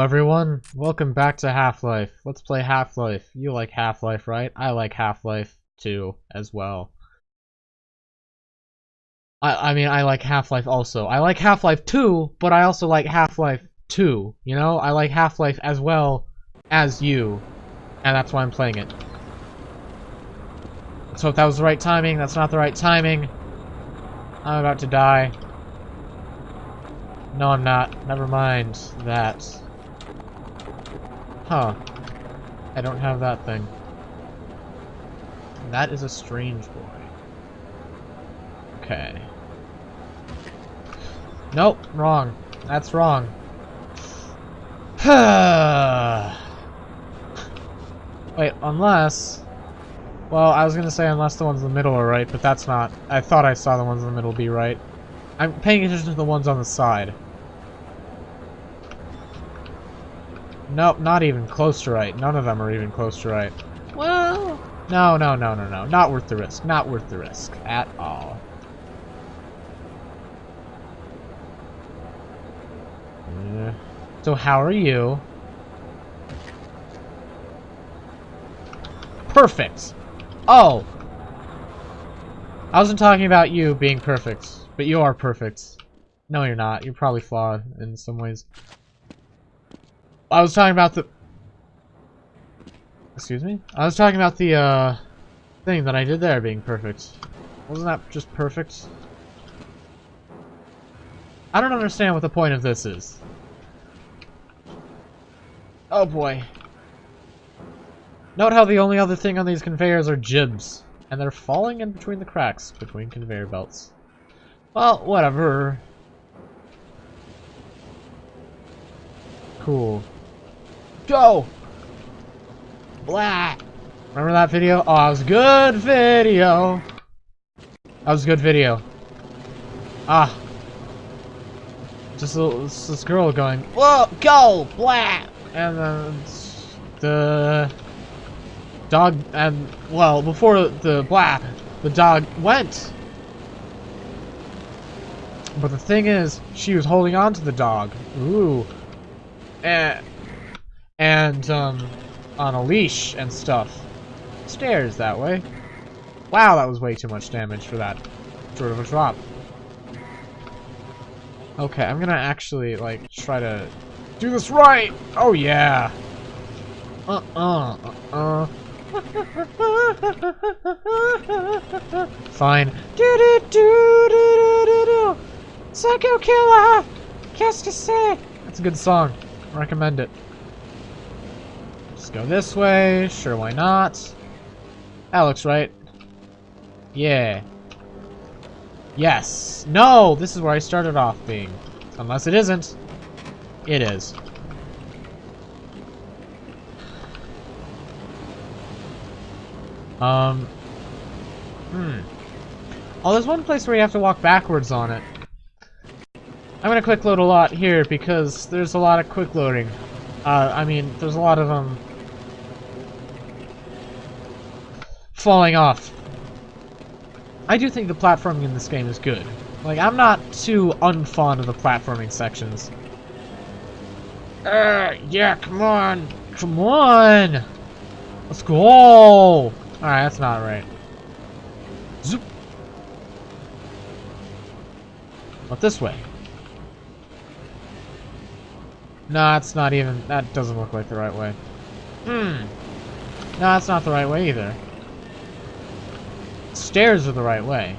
Everyone, welcome back to Half-Life. Let's play Half-Life. You like Half-Life, right? I like Half-Life too, as well. I, I mean, I like Half-Life also. I like Half-Life 2, but I also like Half-Life 2, you know? I like Half-Life as well as you, and that's why I'm playing it. So if that was the right timing, that's not the right timing. I'm about to die. No, I'm not. Never mind that. Huh. I don't have that thing. That is a strange boy. Okay. Nope, wrong. That's wrong. Wait, unless... Well, I was gonna say unless the ones in the middle are right, but that's not... I thought I saw the ones in the middle be right. I'm paying attention to the ones on the side. Nope, not even close to right. None of them are even close to right. Well... No, no, no, no, no. Not worth the risk. Not worth the risk. At all. So how are you? Perfect! Oh! I wasn't talking about you being perfect, but you are perfect. No, you're not. You're probably flawed in some ways. I was talking about the... Excuse me? I was talking about the, uh, thing that I did there being perfect. Wasn't that just perfect? I don't understand what the point of this is. Oh boy. Note how the only other thing on these conveyors are gibs. And they're falling in between the cracks between conveyor belts. Well, whatever. Cool. Go! Blah! Remember that video? Oh, it was a good video! That was a good video. Ah. Just this, this girl going, Whoa, go! Blah! And then the dog, and, well, before the blah, the dog went. But the thing is, she was holding on to the dog. Ooh. And and um, on a leash and stuff. Stairs that way. Wow, that was way too much damage for that sort of a drop. Okay, I'm gonna actually, like, try to do this right! Oh, yeah! Uh-uh, uh-uh. Fine. Do do do do do do. Psycho killer. Qu'est-ce? That's a good song. Recommend it. Go this way. Sure, why not? That looks right. Yeah. Yes. No! This is where I started off being. Unless it isn't. It is. Um. Hmm. Oh, there's one place where you have to walk backwards on it. I'm gonna quick load a lot here because there's a lot of quick loading. Uh, I mean, there's a lot of, um... Falling off. I do think the platforming in this game is good. Like, I'm not too unfond of the platforming sections. Uh, yeah, come on! Come on! Let's go! Alright, that's not right. Zoop. But this way. No, it's not even... That doesn't look like the right way. Hmm. No, that's not the right way either. Stairs are the right way.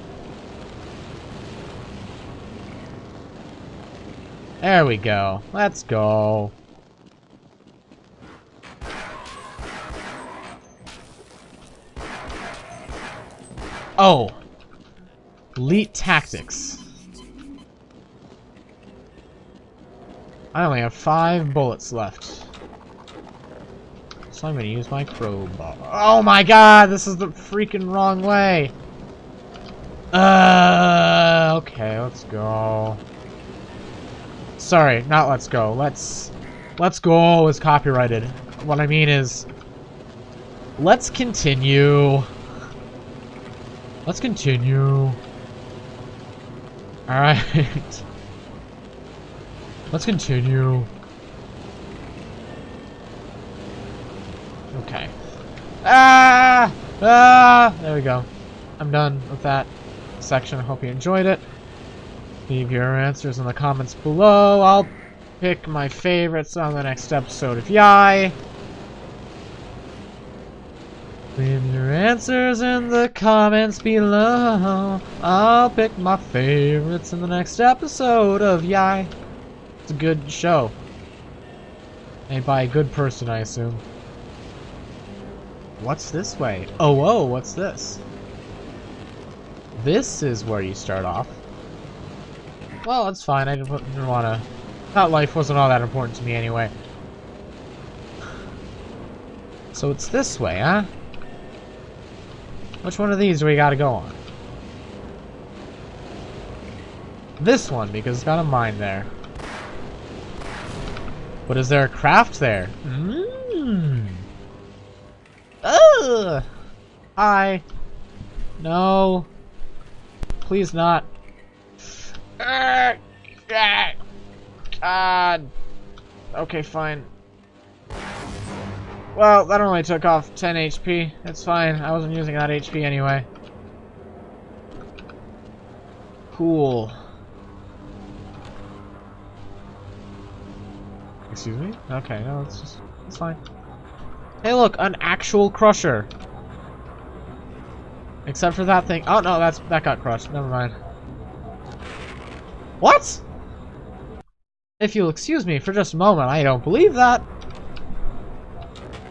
There we go. Let's go. Oh. Elite Tactics. I only have five bullets left. So I'm gonna use my crowbar. Oh my god, this is the freaking wrong way! Uh, okay, let's go. Sorry, not let's go. Let's... Let's go is copyrighted. What I mean is... Let's continue. Let's continue. Alright. Let's continue. Okay. Ah! Ah! There we go. I'm done with that section. I hope you enjoyed it. Leave your answers in the comments below. I'll pick my favorites on the next episode of Yai. Leave your answers in the comments below. I'll pick my favorites in the next episode of Yai. It's a good show. Made by a good person, I assume. What's this way? Oh, whoa, what's this? This is where you start off. Well, it's fine. I didn't, didn't want to... That life wasn't all that important to me anyway. So it's this way, huh? Which one of these do we gotta go on? This one, because it's got a mine there. But is there a craft there? Mmm. Ugh. Hi. No. Please not. God. Okay, fine. Well, that only took off 10 HP. It's fine. I wasn't using that HP anyway. Cool. Excuse me? Okay, no, it's just... It's fine. Hey look, an actual crusher! Except for that thing. Oh no, that's that got crushed. Never mind. What? If you'll excuse me for just a moment, I don't believe that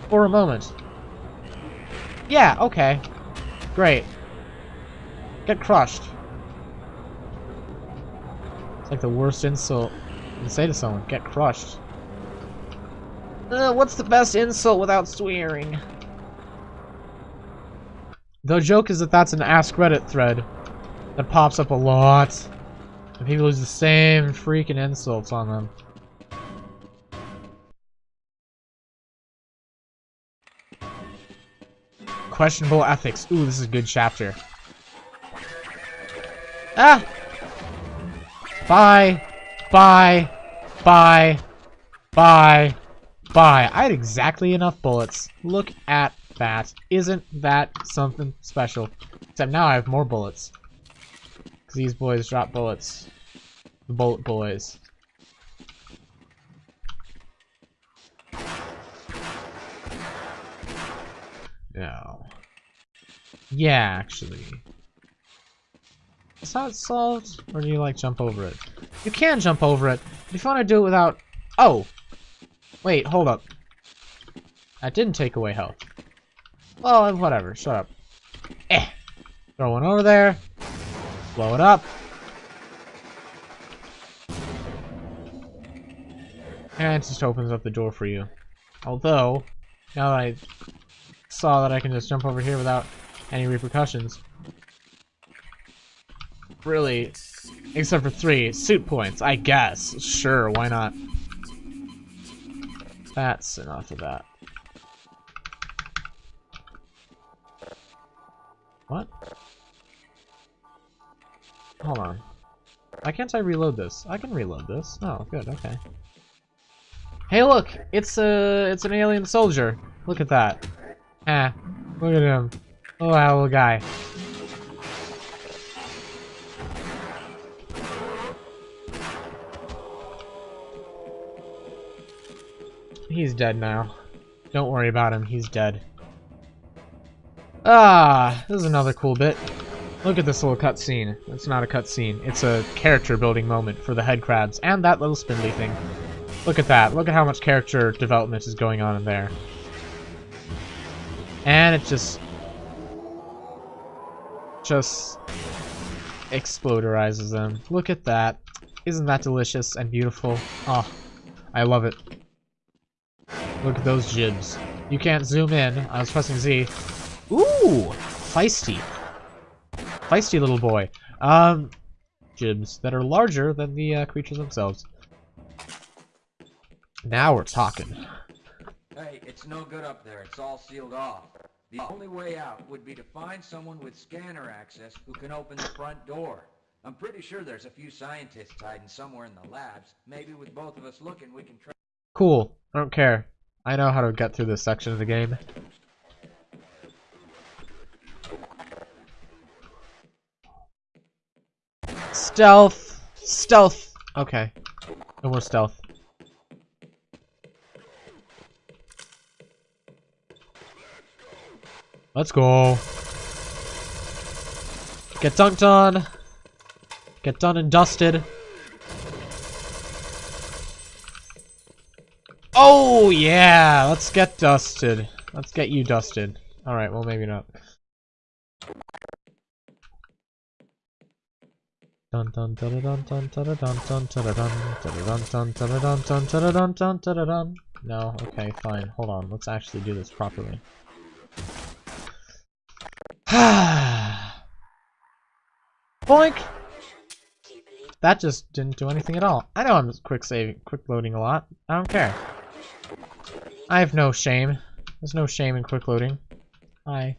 for a moment. Yeah, okay. Great. Get crushed. It's like the worst insult you can say to someone. Get crushed. Uh, what's the best insult without swearing? The joke is that that's an Ask Reddit thread that pops up a lot. And people use the same freaking insults on them. Questionable ethics. Ooh, this is a good chapter. Ah! Bye. Bye. Bye. Bye. Bye. I had exactly enough bullets. Look at that. Isn't that something special? Except now I have more bullets. Because these boys drop bullets. The bullet boys. No. Yeah, actually. Is that solved? Or do you, like, jump over it? You can jump over it. If you want to do it without... Oh! Wait, hold up. That didn't take away health. Well, whatever. Shut up. Eh. Throw one over there. Blow it up. And it just opens up the door for you. Although, now that I saw that I can just jump over here without any repercussions. Really, except for three suit points, I guess. Sure, why not? That's enough of that. What? Hold on. Why can't I reload this? I can reload this. Oh, good, okay. Hey look! It's a it's an alien soldier. Look at that. Ah, look at him. Oh, that little guy. He's dead now. Don't worry about him, he's dead. Ah, this is another cool bit. Look at this little cutscene. It's not a cutscene. It's a character building moment for the headcrabs and that little spindly thing. Look at that. Look at how much character development is going on in there. And it just... Just... Exploderizes them. Look at that. Isn't that delicious and beautiful? Oh, I love it. Look at those gibs. You can't zoom in. I was pressing Z. Ooh! Feisty. Feisty little boy. Um, gibs that are larger than the uh, creatures themselves. Now we're talking. Hey, it's no good up there. It's all sealed off. The only way out would be to find someone with scanner access who can open the front door. I'm pretty sure there's a few scientists hiding somewhere in the labs. Maybe with both of us looking, we can try. Cool. I don't care. I know how to get through this section of the game. Stealth! Stealth! Okay. No more stealth. Let's go. Get dunked on. Get done and dusted. Oh, yeah! Let's get dusted. Let's get you dusted. Alright, well, maybe not. No, okay, fine. Hold on. Let's actually do this properly. Boink! That just didn't do anything at all. I know I'm quick saving, quick loading a lot. I don't care. I have no shame. There's no shame in quick loading. Hi.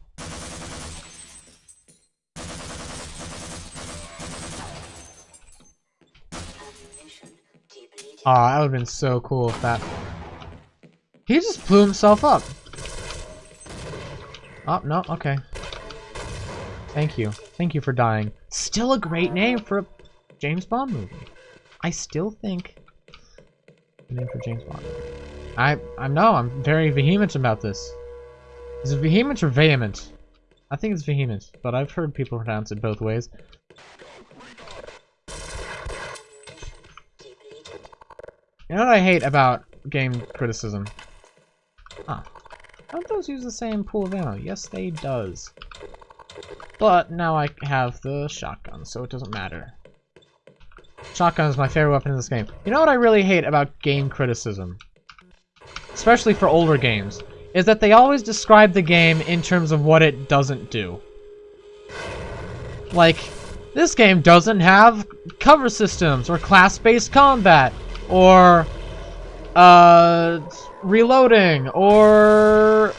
Aw, oh, that would've been so cool if that... He just blew himself up! Oh, no, okay. Thank you. Thank you for dying. Still a great name for a James Bond movie. I still think the name for James Bond. I I know I'm very vehement about this. Is it vehement or vehement? I think it's vehement, but I've heard people pronounce it both ways. You know what I hate about game criticism? Huh. Don't those use the same pool of ammo? Yes, they does. But now I have the shotgun, so it doesn't matter. Shotgun is my favorite weapon in this game. You know what I really hate about game criticism? Especially for older games, is that they always describe the game in terms of what it doesn't do. Like, this game doesn't have cover systems or class-based combat or uh, reloading, or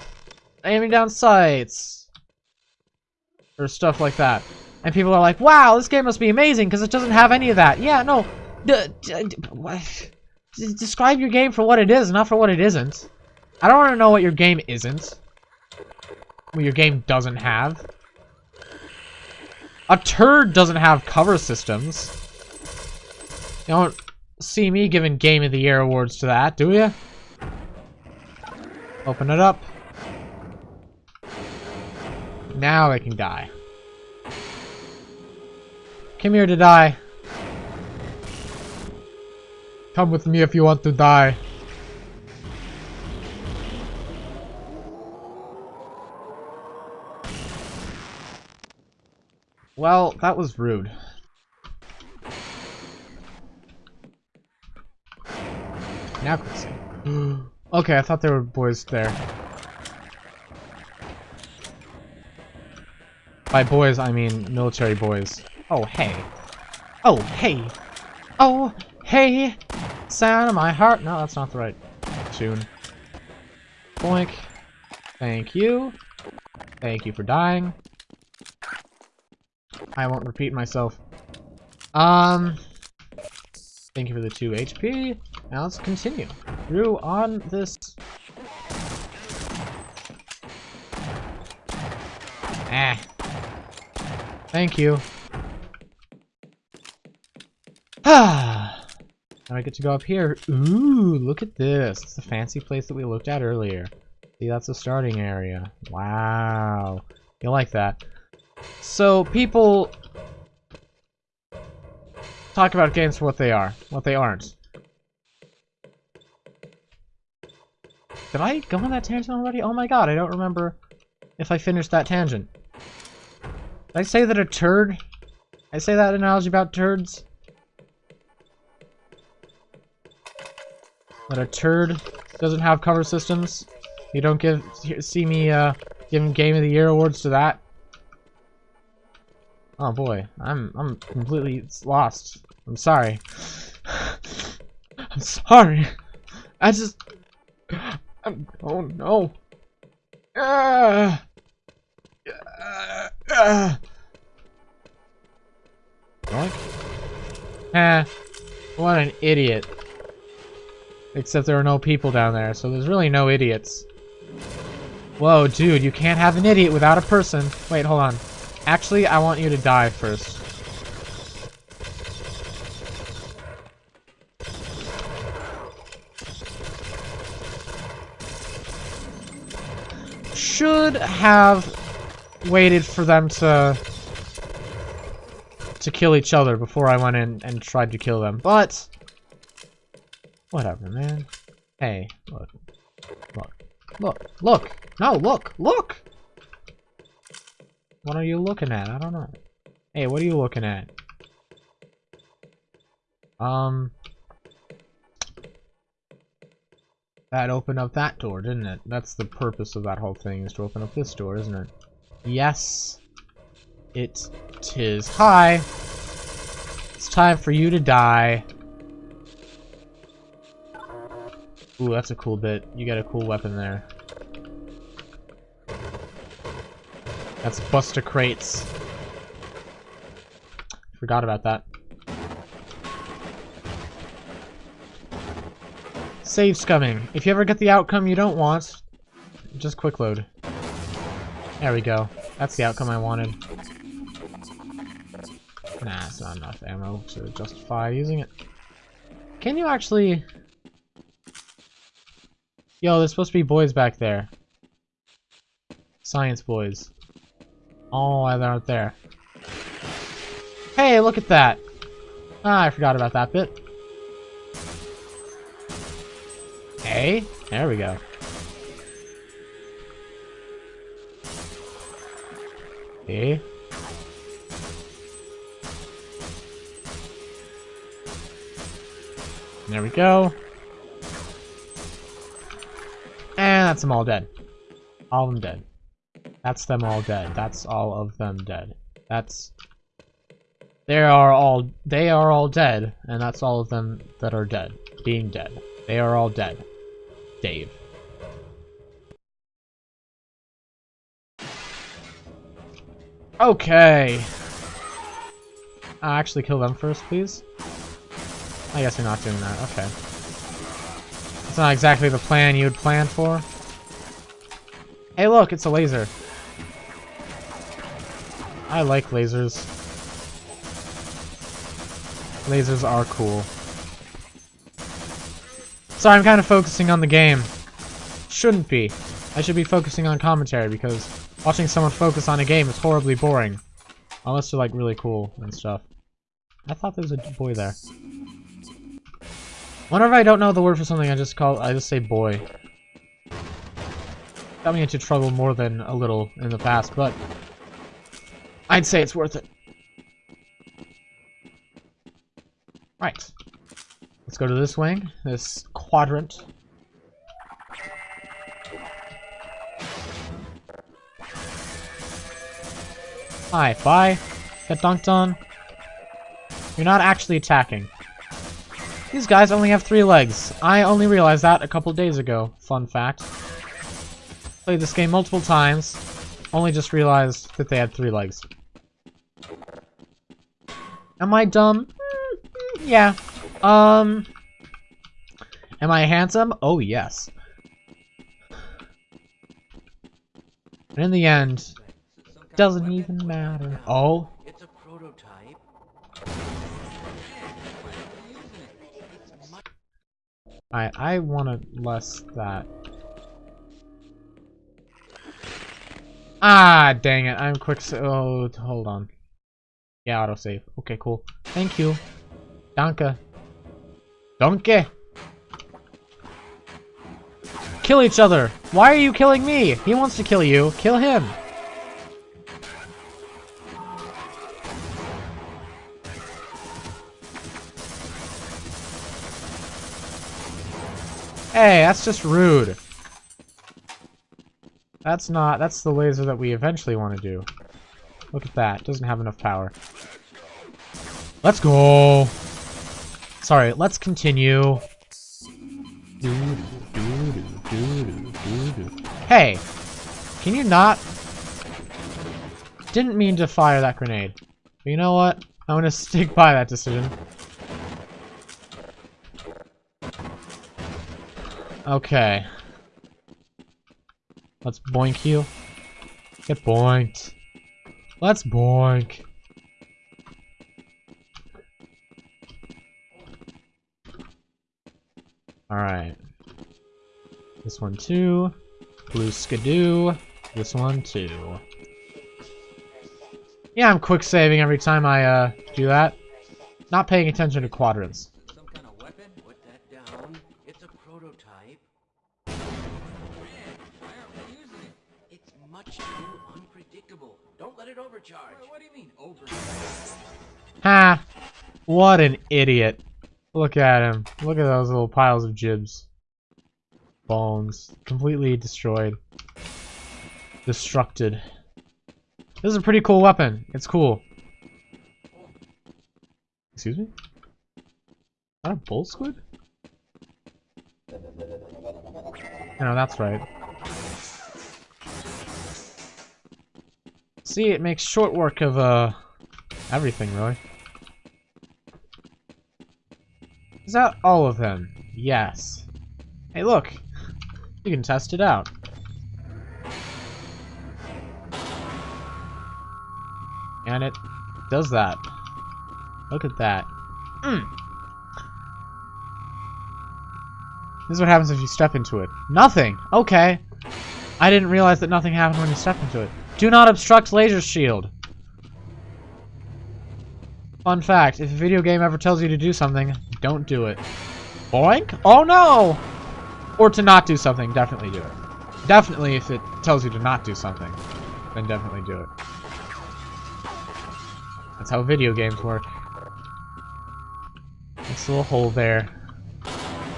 aiming down sights, or stuff like that. And people are like, wow, this game must be amazing because it doesn't have any of that. Yeah, no. Describe your game for what it is, not for what it isn't. I don't want to know what your game isn't. What your game doesn't have. A turd doesn't have cover systems. You don't see me giving Game of the Year awards to that, do you? Open it up. Now I can die. Come here to die. Come with me if you want to die. Well, that was rude. Now okay, I thought there were boys there. By boys, I mean military boys. Oh, hey. Oh, hey. Oh, hey. Sound of my heart. No, that's not the right tune. Boink. Thank you. Thank you for dying. I won't repeat myself. Um... Thank you for the 2 HP. Now let's continue through on this. Ah. Thank you. Ah. Now I get to go up here. Ooh, look at this. It's the fancy place that we looked at earlier. See, that's the starting area. Wow. You like that. So, people talk about games for what they are, what they aren't. Did I go on that tangent already? Oh my god, I don't remember if I finished that tangent. Did I say that a turd... I say that analogy about turds? That a turd doesn't have cover systems? You don't give see me uh, giving Game of the Year awards to that? Oh boy, I'm I'm completely lost. I'm sorry. I'm sorry. I just I'm, oh no. Ah. Ah. Ah. what an idiot. Except there are no people down there, so there's really no idiots. Whoa, dude, you can't have an idiot without a person. Wait, hold on. Actually, I want you to die first. Should have waited for them to to kill each other before I went in and tried to kill them, but whatever, man. Hey, look, look, look, look, no, look, look! What are you looking at? I don't know. Hey, what are you looking at? Um... That opened up that door, didn't it? That's the purpose of that whole thing, is to open up this door, isn't it? Yes, it tis. Hi! It's time for you to die. Ooh, that's a cool bit. You got a cool weapon there. That's Buster Crates. Forgot about that. Save scumming. If you ever get the outcome you don't want, just quick load. There we go. That's the outcome I wanted. Nah, it's not enough ammo to justify using it. Can you actually... Yo, there's supposed to be boys back there. Science boys. Oh, they're out there. Hey, look at that! Ah, I forgot about that bit. Hey, there we go. Hey. There we go. That's them all dead. All of them dead. That's them all dead. That's all of them dead. That's... They are all... They are all dead. And that's all of them that are dead. Being dead. They are all dead. Dave. Okay. Uh, actually kill them first, please. I guess you're not doing that. Okay. It's not exactly the plan you'd plan for. Hey look, it's a laser. I like lasers. Lasers are cool. Sorry, I'm kind of focusing on the game. Shouldn't be. I should be focusing on commentary because watching someone focus on a game is horribly boring. Unless they're like really cool and stuff. I thought there was a boy there. Whenever I don't know the word for something, I just call I just say boy. Got me into trouble more than a little in the past, but I'd say it's worth it. Right. Let's go to this wing, this quadrant. Hi, bye. Get dunked on. You're not actually attacking. These guys only have three legs. I only realized that a couple days ago. Fun fact. Played this game multiple times. Only just realized that they had three legs. Am I dumb? Mm, yeah. Um... Am I handsome? Oh, yes. And in the end, doesn't even matter. Oh? It's a prototype. I I want to less that. Ah, dang it! I'm quick. Oh, hold on. Yeah, autosave. Okay, cool. Thank you. Danke. Danke. Kill each other. Why are you killing me? He wants to kill you. Kill him. Hey, that's just rude. That's not, that's the laser that we eventually want to do. Look at that, doesn't have enough power. Let's go! Sorry, let's continue. Hey! Can you not? Didn't mean to fire that grenade. But you know what? I'm gonna stick by that decision. Okay. Let's boink you. Get boinked. Let's boink. Alright. This one too. Blue skidoo. This one too. Yeah, I'm quick saving every time I uh, do that. Not paying attention to quadrants. Some kind of weapon? Put that down. It's a prototype. Man, why aren't we using it? It's much too unpredictable. Don't let it overcharge. What, what do you mean, over? Ha! What an idiot. Look at him. Look at those little piles of gibs. Bones. Completely destroyed. Destructed. This is a pretty cool weapon. It's cool. Excuse me? Is that a bull squid? No, that's right. See, it makes short work of, uh, everything, really. Is that all of them? Yes. Hey, look! You can test it out. And it does that. Look at that. Mm. This is what happens if you step into it. Nothing! Okay. I didn't realize that nothing happened when you step into it. Do not obstruct laser shield. Fun fact, if a video game ever tells you to do something, don't do it. Boink? Oh no! Or to not do something, definitely do it. Definitely if it tells you to not do something, then definitely do it. That's how video games work. This little hole there.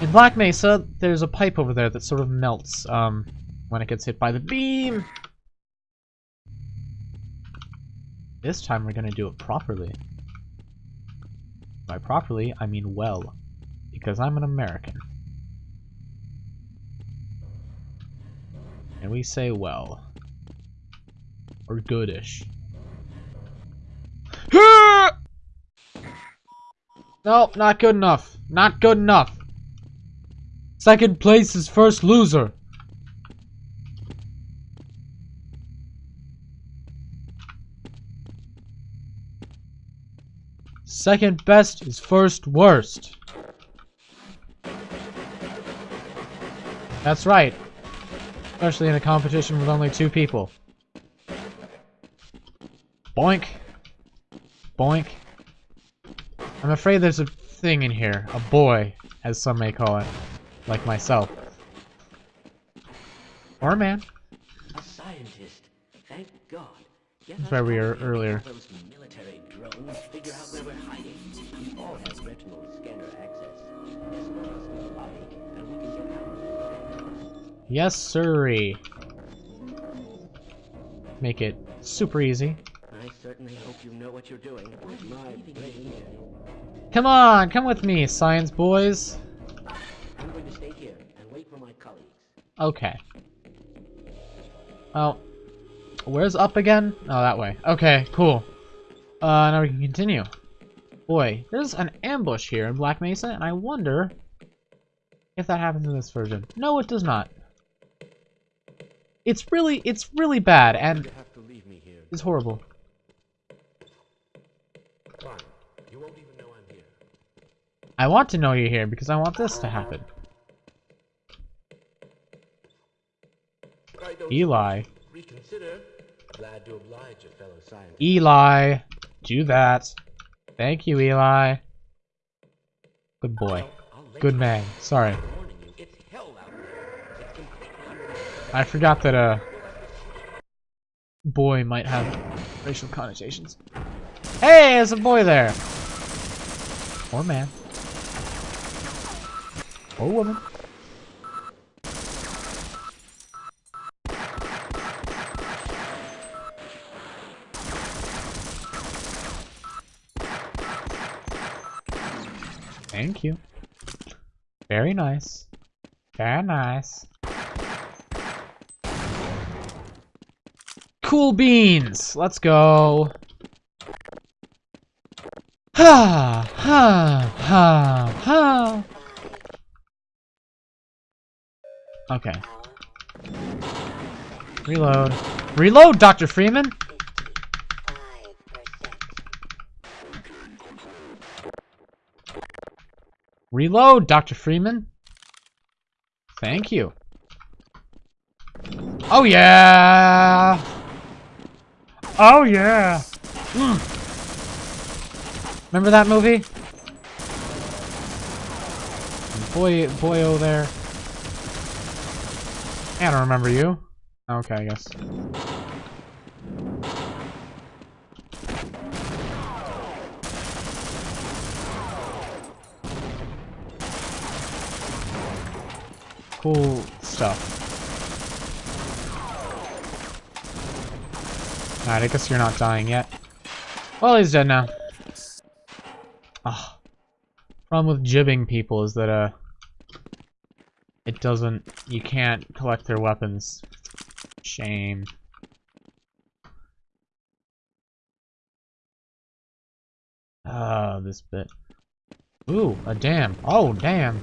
In Black Mesa, there's a pipe over there that sort of melts um, when it gets hit by the beam. This time we're gonna do it properly. By properly, I mean well. Because I'm an American. And we say well. Or goodish. No, not good enough. Not good enough. Second place is first loser. Second best is first worst. That's right. Especially in a competition with only two people. Boink. Boink. I'm afraid there's a thing in here. A boy, as some may call it. Like myself. Or a man. A scientist. Thank God. That's where we were earlier. Those figure out where we're hiding. We all have retinal scanner access. Escort us to the lobby, and we can get out. Yes, sirree. Make it super easy. I certainly hope you know what you're doing. My brain. Come on, come with me, science boys. I'm going to stay here and wait for my colleagues. Okay. Oh. where's up again? Oh, that way. Okay, cool. Uh, now we can continue. Boy, there's an ambush here in Black Mesa, and I wonder if that happens in this version. No, it does not. It's really, it's really bad, and You have to leave me here. it's horrible. Fine. You won't even know I'm here. I want to know you're here because I want this to happen. Eli. reconsider? Glad to oblige a fellow scientist. Eli, do that. Thank you, Eli. Good boy. Good man. Sorry. I forgot that, uh, boy might have racial connotations. Hey, there's a boy there! Or man. Or woman. Thank you. Very nice. Very nice. Cool beans! Let's go. Ha! Ha! Ha! Ha! Okay. Reload. Reload, Dr. Freeman! Reload, Dr. Freeman. Thank you. Oh yeah! Oh yeah! Mm. Remember that movie? Boy, boyo there. I don't remember you. Okay, I guess. Cool stuff. Alright, I guess you're not dying yet. Well, he's dead now. Ah. Problem with gibbing people is that, uh... It doesn't... You can't collect their weapons. Shame. Ah, this bit. Ooh, a dam. Oh, damn.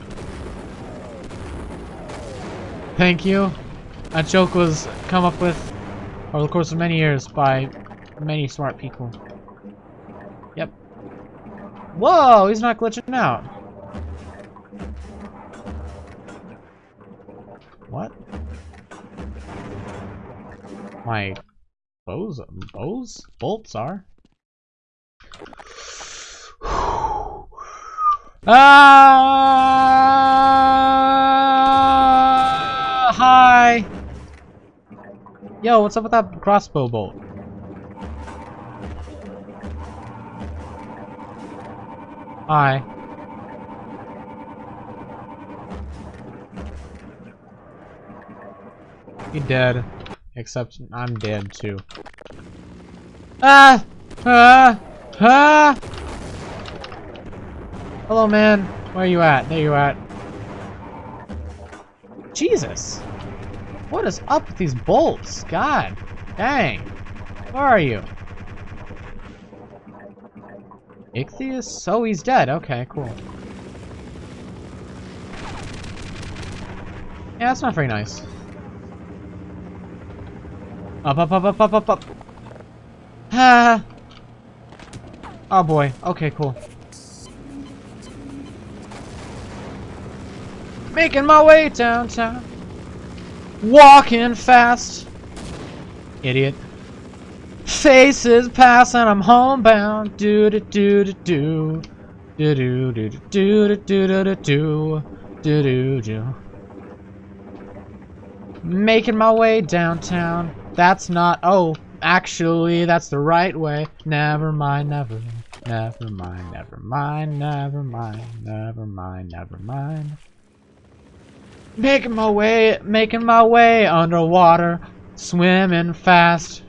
Thank you. That joke was come up with over the course of many years by many smart people. Yep. Whoa, he's not glitching out. What? My bows, bows, bolts are. ah! Hi. Yo, what's up with that crossbow bolt? Hi. You dead. Except I'm dead too. Ah! Ah! Ah! Hello, man. Where are you at? There you at. Jesus! What is up with these bolts? God dang. Where are you? Ichthys? Oh, he's dead. Okay, cool. Yeah, that's not very nice. Up, up, up, up, up, up, up. Ah. Oh boy. Okay, cool. Making my way downtown. Walking fast. Idiot. Faces pass and I'm homebound. Do do do do do. Do do do do do do do do do do do. Making my way downtown. That's not. Oh, actually, that's the right way. Never mind, never. Never mind, never mind, never mind, never mind, never mind. Making my way, making my way underwater, swimming fast.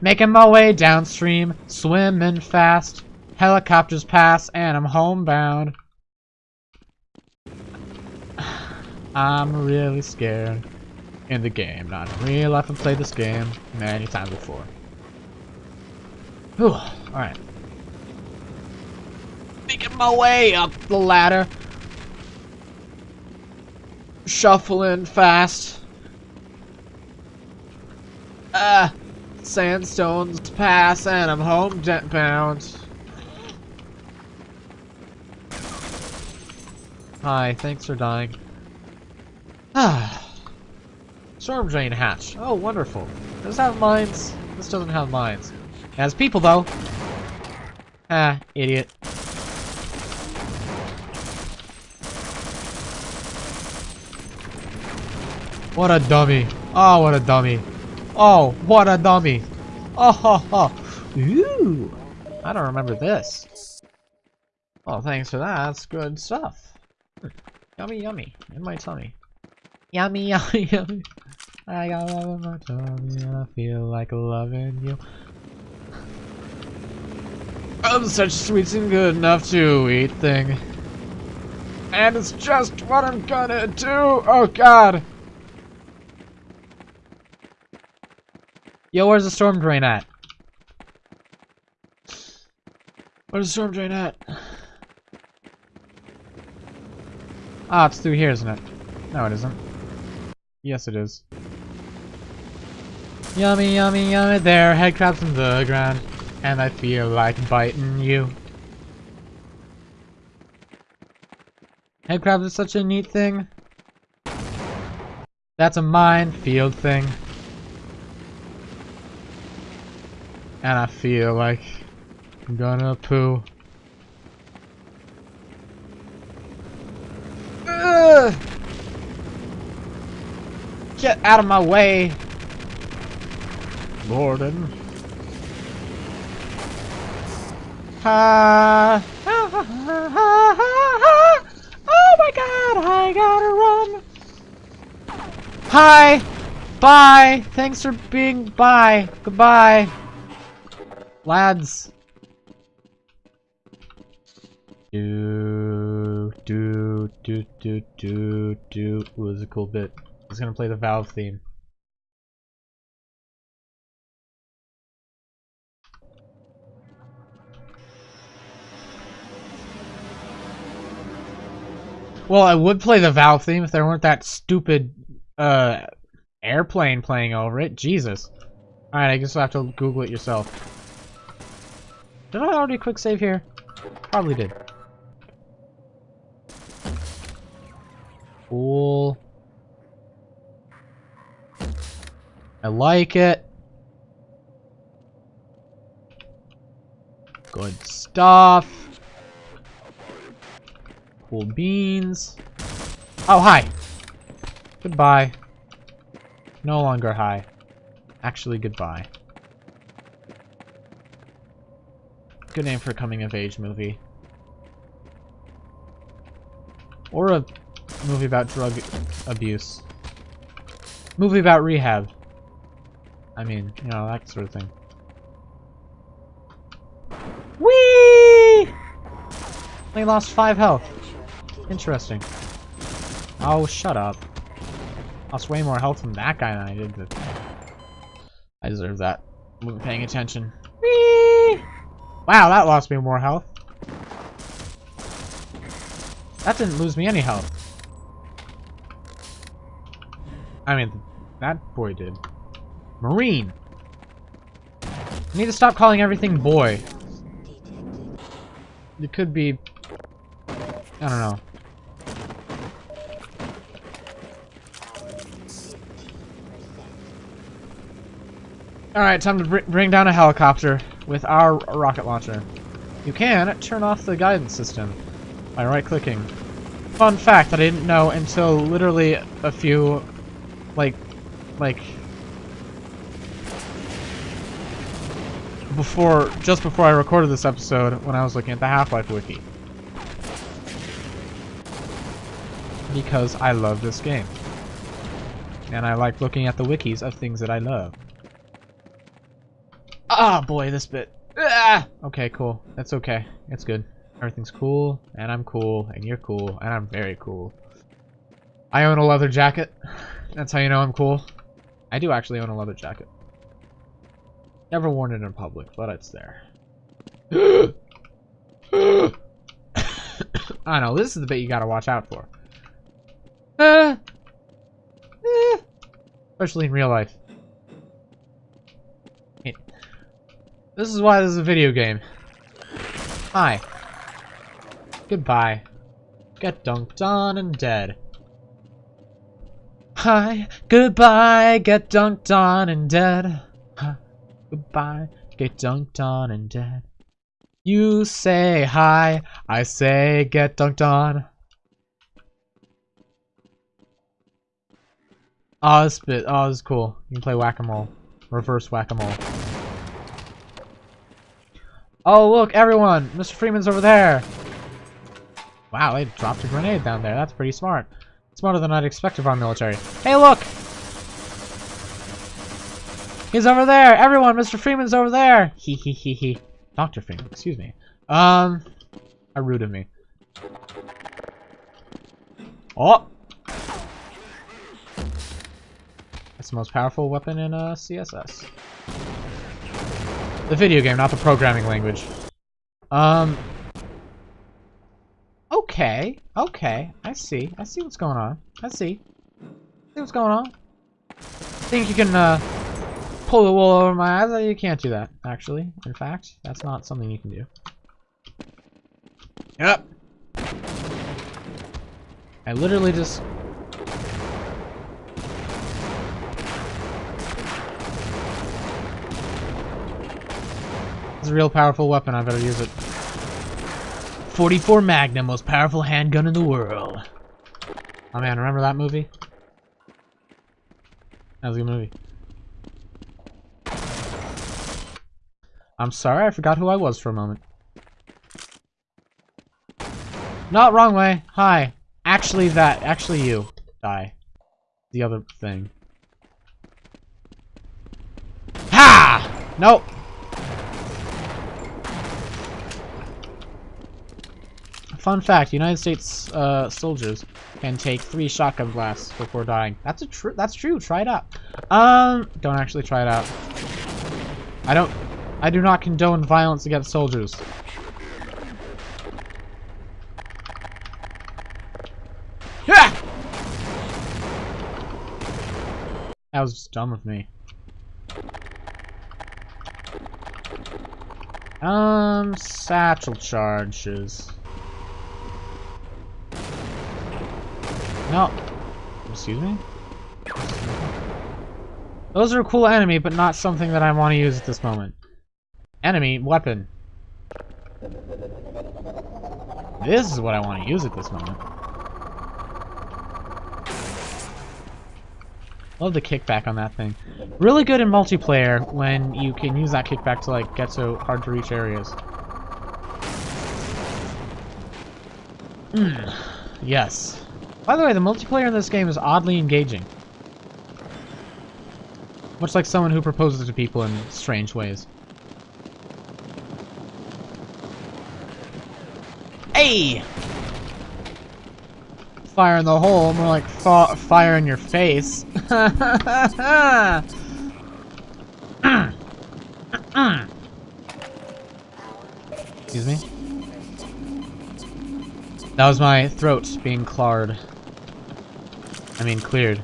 Making my way downstream, swimming fast. Helicopters pass and I'm homebound. I'm really scared in the game. Not in real life, I've played this game many times before. Whew, alright. Making my way up the ladder. Shuffling fast. Ah, sandstones pass and I'm home bound. Hi, thanks for dying. Ah. Storm drain hatch. Oh, wonderful. Does have mines? This doesn't have mines. It has people, though. Ah, idiot. Ah, what a dummy. Oh, what a dummy. Oh, what a dummy. Oh, ho, ho. Ooh. I don't remember this. Oh, thanks for that. That's good stuff. Yummy, yummy. In my tummy. Yummy, yummy, yummy. I got love in my tummy I feel like loving you. I'm such sweet and good enough to eat thing. And it's just what I'm gonna do! Oh god! Yo, where's the storm drain at? Where's the storm drain at? Ah, it's through here, isn't it? No, it isn't. Yes, it is. Yummy, yummy, yummy. There, head crabs in the ground. And I feel like biting you. Head crabs is such a neat thing. That's a minefield thing. And I feel like I'm gonna poo. Get out of my way! Gordon. Ha! Oh my god, I gotta run! Hi! Bye! Thanks for being bye. Goodbye. Lads. Do do do do do do. Ooh, this is a cool bit. I gonna play the Valve theme. Well, I would play the Valve theme if there weren't that stupid uh airplane playing over it. Jesus. Alright, I guess I'll have to Google it yourself. Did I already quick save here? Probably did. Cool. I like it. Good stuff. Cool beans. Oh, hi. Goodbye. No longer hi. Actually, goodbye. Good name for a coming-of-age movie. Or a movie about drug abuse. Movie about rehab. I mean, you know, that sort of thing. Whee! Only lost five health. Interesting. Oh, shut up. Lost way more health from that guy than I did. I deserve that. Wasn't paying attention. Whee! Wow, that lost me more health. That didn't lose me any health. I mean, that boy did. Marine! I need to stop calling everything boy. It could be... I don't know. Alright, time to br bring down a helicopter with our rocket launcher. You can turn off the guidance system by right-clicking. Fun fact that I didn't know until literally a few, like, like, before, just before I recorded this episode when I was looking at the Half-Life wiki. Because I love this game. And I like looking at the wikis of things that I love. Ah, boy, this bit. Ah! Okay, cool. That's okay. That's good. Everything's cool, and I'm cool, and you're cool, and I'm very cool. I own a leather jacket. That's how you know I'm cool. I do actually own a leather jacket. Never worn it in public, but it's there. I know, this is the bit you gotta watch out for. Uh, especially in real life. This is why this is a video game. Hi. Goodbye. Get dunked on and dead. Hi. Goodbye. Get dunked on and dead. Hi. Goodbye. Get dunked on and dead. You say hi. I say get dunked on. Oh, this bit. Oh, this is cool. You can play whack-a-mole. Reverse whack-a-mole. Oh, look, everyone! Mr. Freeman's over there! Wow, they dropped a grenade down there. That's pretty smart. Smarter than I'd expect of our military. Hey, look! He's over there! Everyone, Mr. Freeman's over there! He he he he. Dr. Freeman, excuse me. Um, how rude of me. Oh! That's the most powerful weapon in uh, CSS. The video game, not the programming language. Um. Okay. Okay. I see. I see what's going on. I see. See what's going on? I Think you can uh, pull the wool over my eyes? Uh, You can't do that, actually. In fact, that's not something you can do. Yep. I literally just It's a real powerful weapon, I better use it. 44 Magnum, most powerful handgun in the world. Oh man, remember that movie? That was a good movie. I'm sorry, I forgot who I was for a moment. Not wrong way. Hi. Actually that. Actually you. Die. The other thing. Ha! Nope. Fun fact: United States uh, soldiers can take three shotgun blasts before dying. That's a true. That's true. Try it out. Um, don't actually try it out. I don't. I do not condone violence against soldiers. Yeah. That was just dumb of me. Um, satchel charges. No. Excuse me? Those are a cool enemy, but not something that I want to use at this moment. Enemy, weapon. This is what I want to use at this moment. Love the kickback on that thing. Really good in multiplayer when you can use that kickback to like get to hard to reach areas. Mm. Yes. By the way, the multiplayer in this game is oddly engaging. Much like someone who proposes to people in strange ways. Hey! Fire in the hole, more like fa fire in your face. Excuse me? That was my throat being clared. I mean, cleared.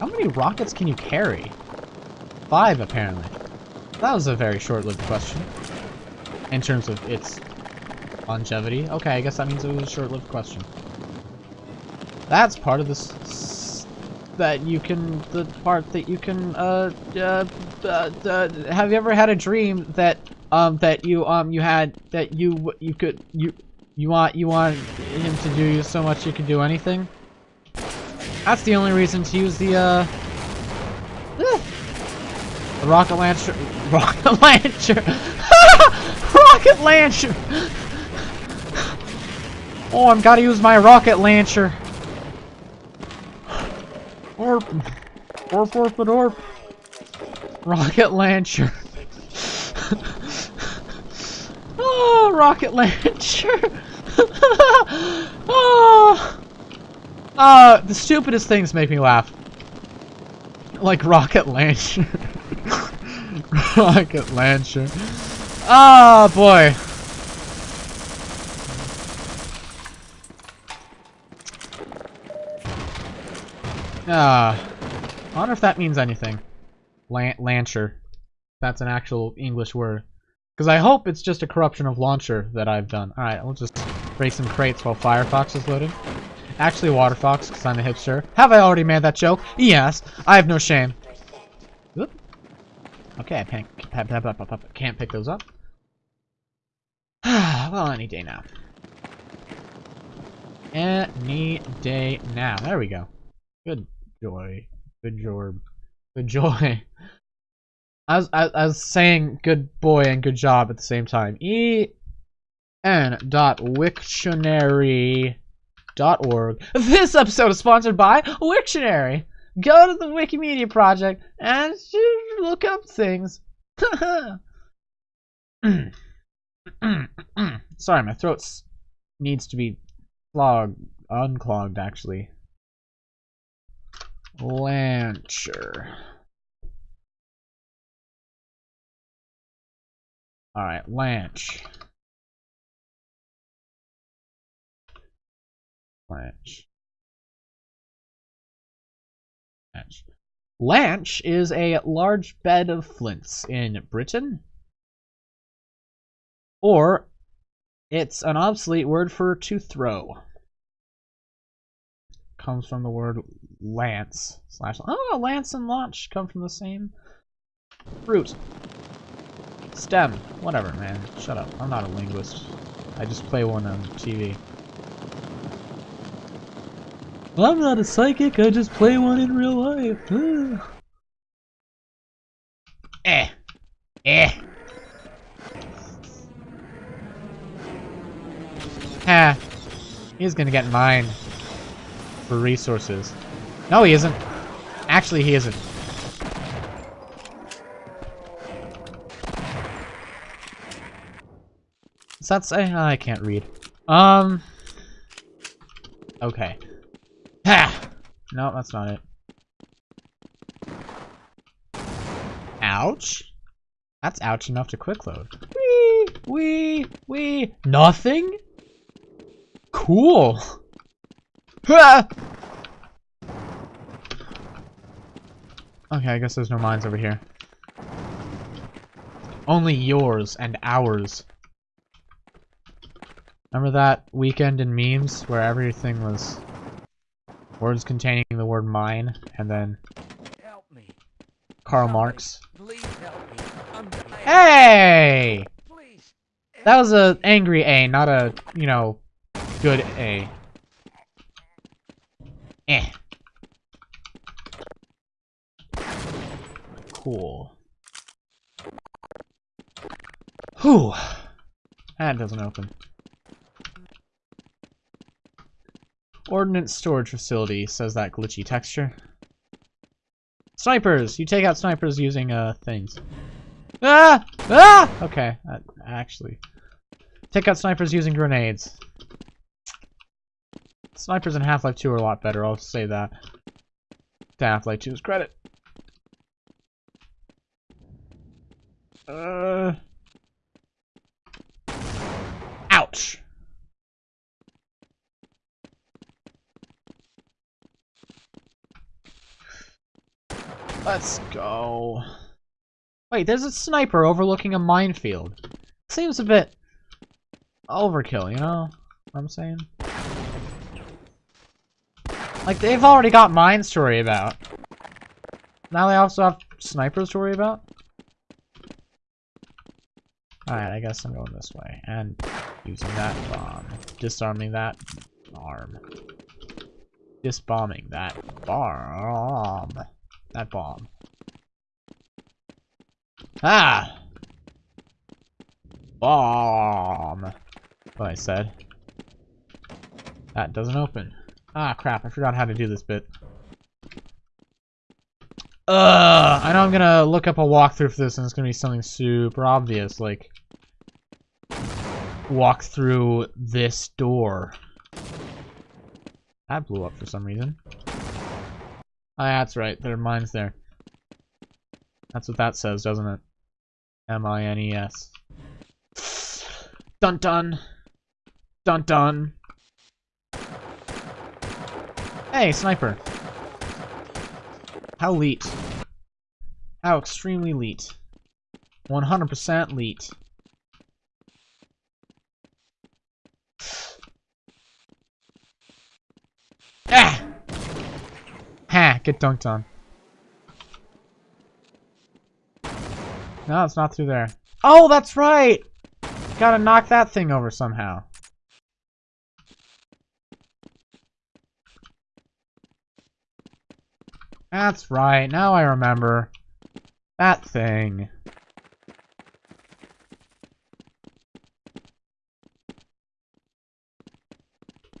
How many rockets can you carry? Five, apparently. That was a very short-lived question. In terms of its longevity. Okay, I guess that means it was a short-lived question. That's part of this... That you can... The part that you can, uh, uh, uh, uh, have you ever had a dream that, um, that you, um, you had, that you, you could, you, you want, you want him to do you so much you could do anything? That's the only reason to use the, uh... The rocket launcher... Rocket launcher! rocket launcher! Oh, I've got to use my rocket launcher. Orp. Orp, orp, and orp. Rocket launcher. oh, rocket launcher. oh. Uh, the stupidest things make me laugh. Like rocket launcher. rocket launcher. Oh, boy. Ah, I wonder if that means anything. Lan Lancher. That's an actual English word. Because I hope it's just a corruption of launcher that I've done. Alright, we'll just break some crates while Firefox is loading. Actually, Waterfox, because I'm a hipster. Have I already made that joke? Yes. I have no shame. Oop. Okay, I can't, can't pick those up. well, any day now. Any day now. There we go. Good joy. Good job. Good joy. I was, I, I was saying good boy and good job at the same time. E N dot Wiktionary This episode is sponsored by Wiktionary. Go to the Wikimedia project and look up things. Sorry, my throat needs to be clogged, unclogged actually. Lancher. Alright, Lanch. Lanch. Lanch. Lanch is a large bed of flints in Britain. Or it's an obsolete word for to throw. Comes from the word lance slash. Oh, lance and launch come from the same root. STEM. Whatever, man. Shut up. I'm not a linguist. I just play one on TV. I'm not a psychic, I just play one in real life. eh. Eh. Ha. He's gonna get mine. For resources. No, he isn't. Actually, he isn't. Does that say? I can't read. Um. Okay. Ha! No, that's not it. Ouch. That's ouch enough to quick load. Wee, wee, wee. Nothing? Cool. Ha! okay, I guess there's no mines over here. Only yours and ours. Remember that weekend in memes where everything was words containing the word mine and then Help me. Karl Somebody, Marx? Please help me. Hey! Please. That was a angry A, not a, you know, good A. Eh. Cool. Whew. That doesn't open. Ordnance storage facility, says that glitchy texture. Snipers! You take out snipers using, uh, things. Ah! Ah! Okay, that actually. Take out snipers using grenades. Snipers in Half-Life 2 are a lot better, I'll say that. To Half-Life 2's credit. Uh... Ouch! Let's go. Wait, there's a sniper overlooking a minefield. Seems a bit overkill, you know what I'm saying? Like, they've already got mines to worry about. Now they also have snipers to worry about? Alright, I guess I'm going this way. And using that bomb. Disarming that arm. Disbombing that bomb. That bomb. Ah! Bomb! What I said. That doesn't open. Ah, crap, I forgot how to do this bit. Ugh! I know I'm gonna look up a walkthrough for this and it's gonna be something super obvious, like... Walk through this door. That blew up for some reason. Ah, that's right, there are mines there. That's what that says, doesn't it? M-I-N-E-S. Dun dun! Dun dun! Hey, sniper! How leet? How extremely leet. 100% leet. Ah! Ha! Get dunked on. No, it's not through there. Oh, that's right! Gotta knock that thing over somehow. That's right, now I remember. That thing.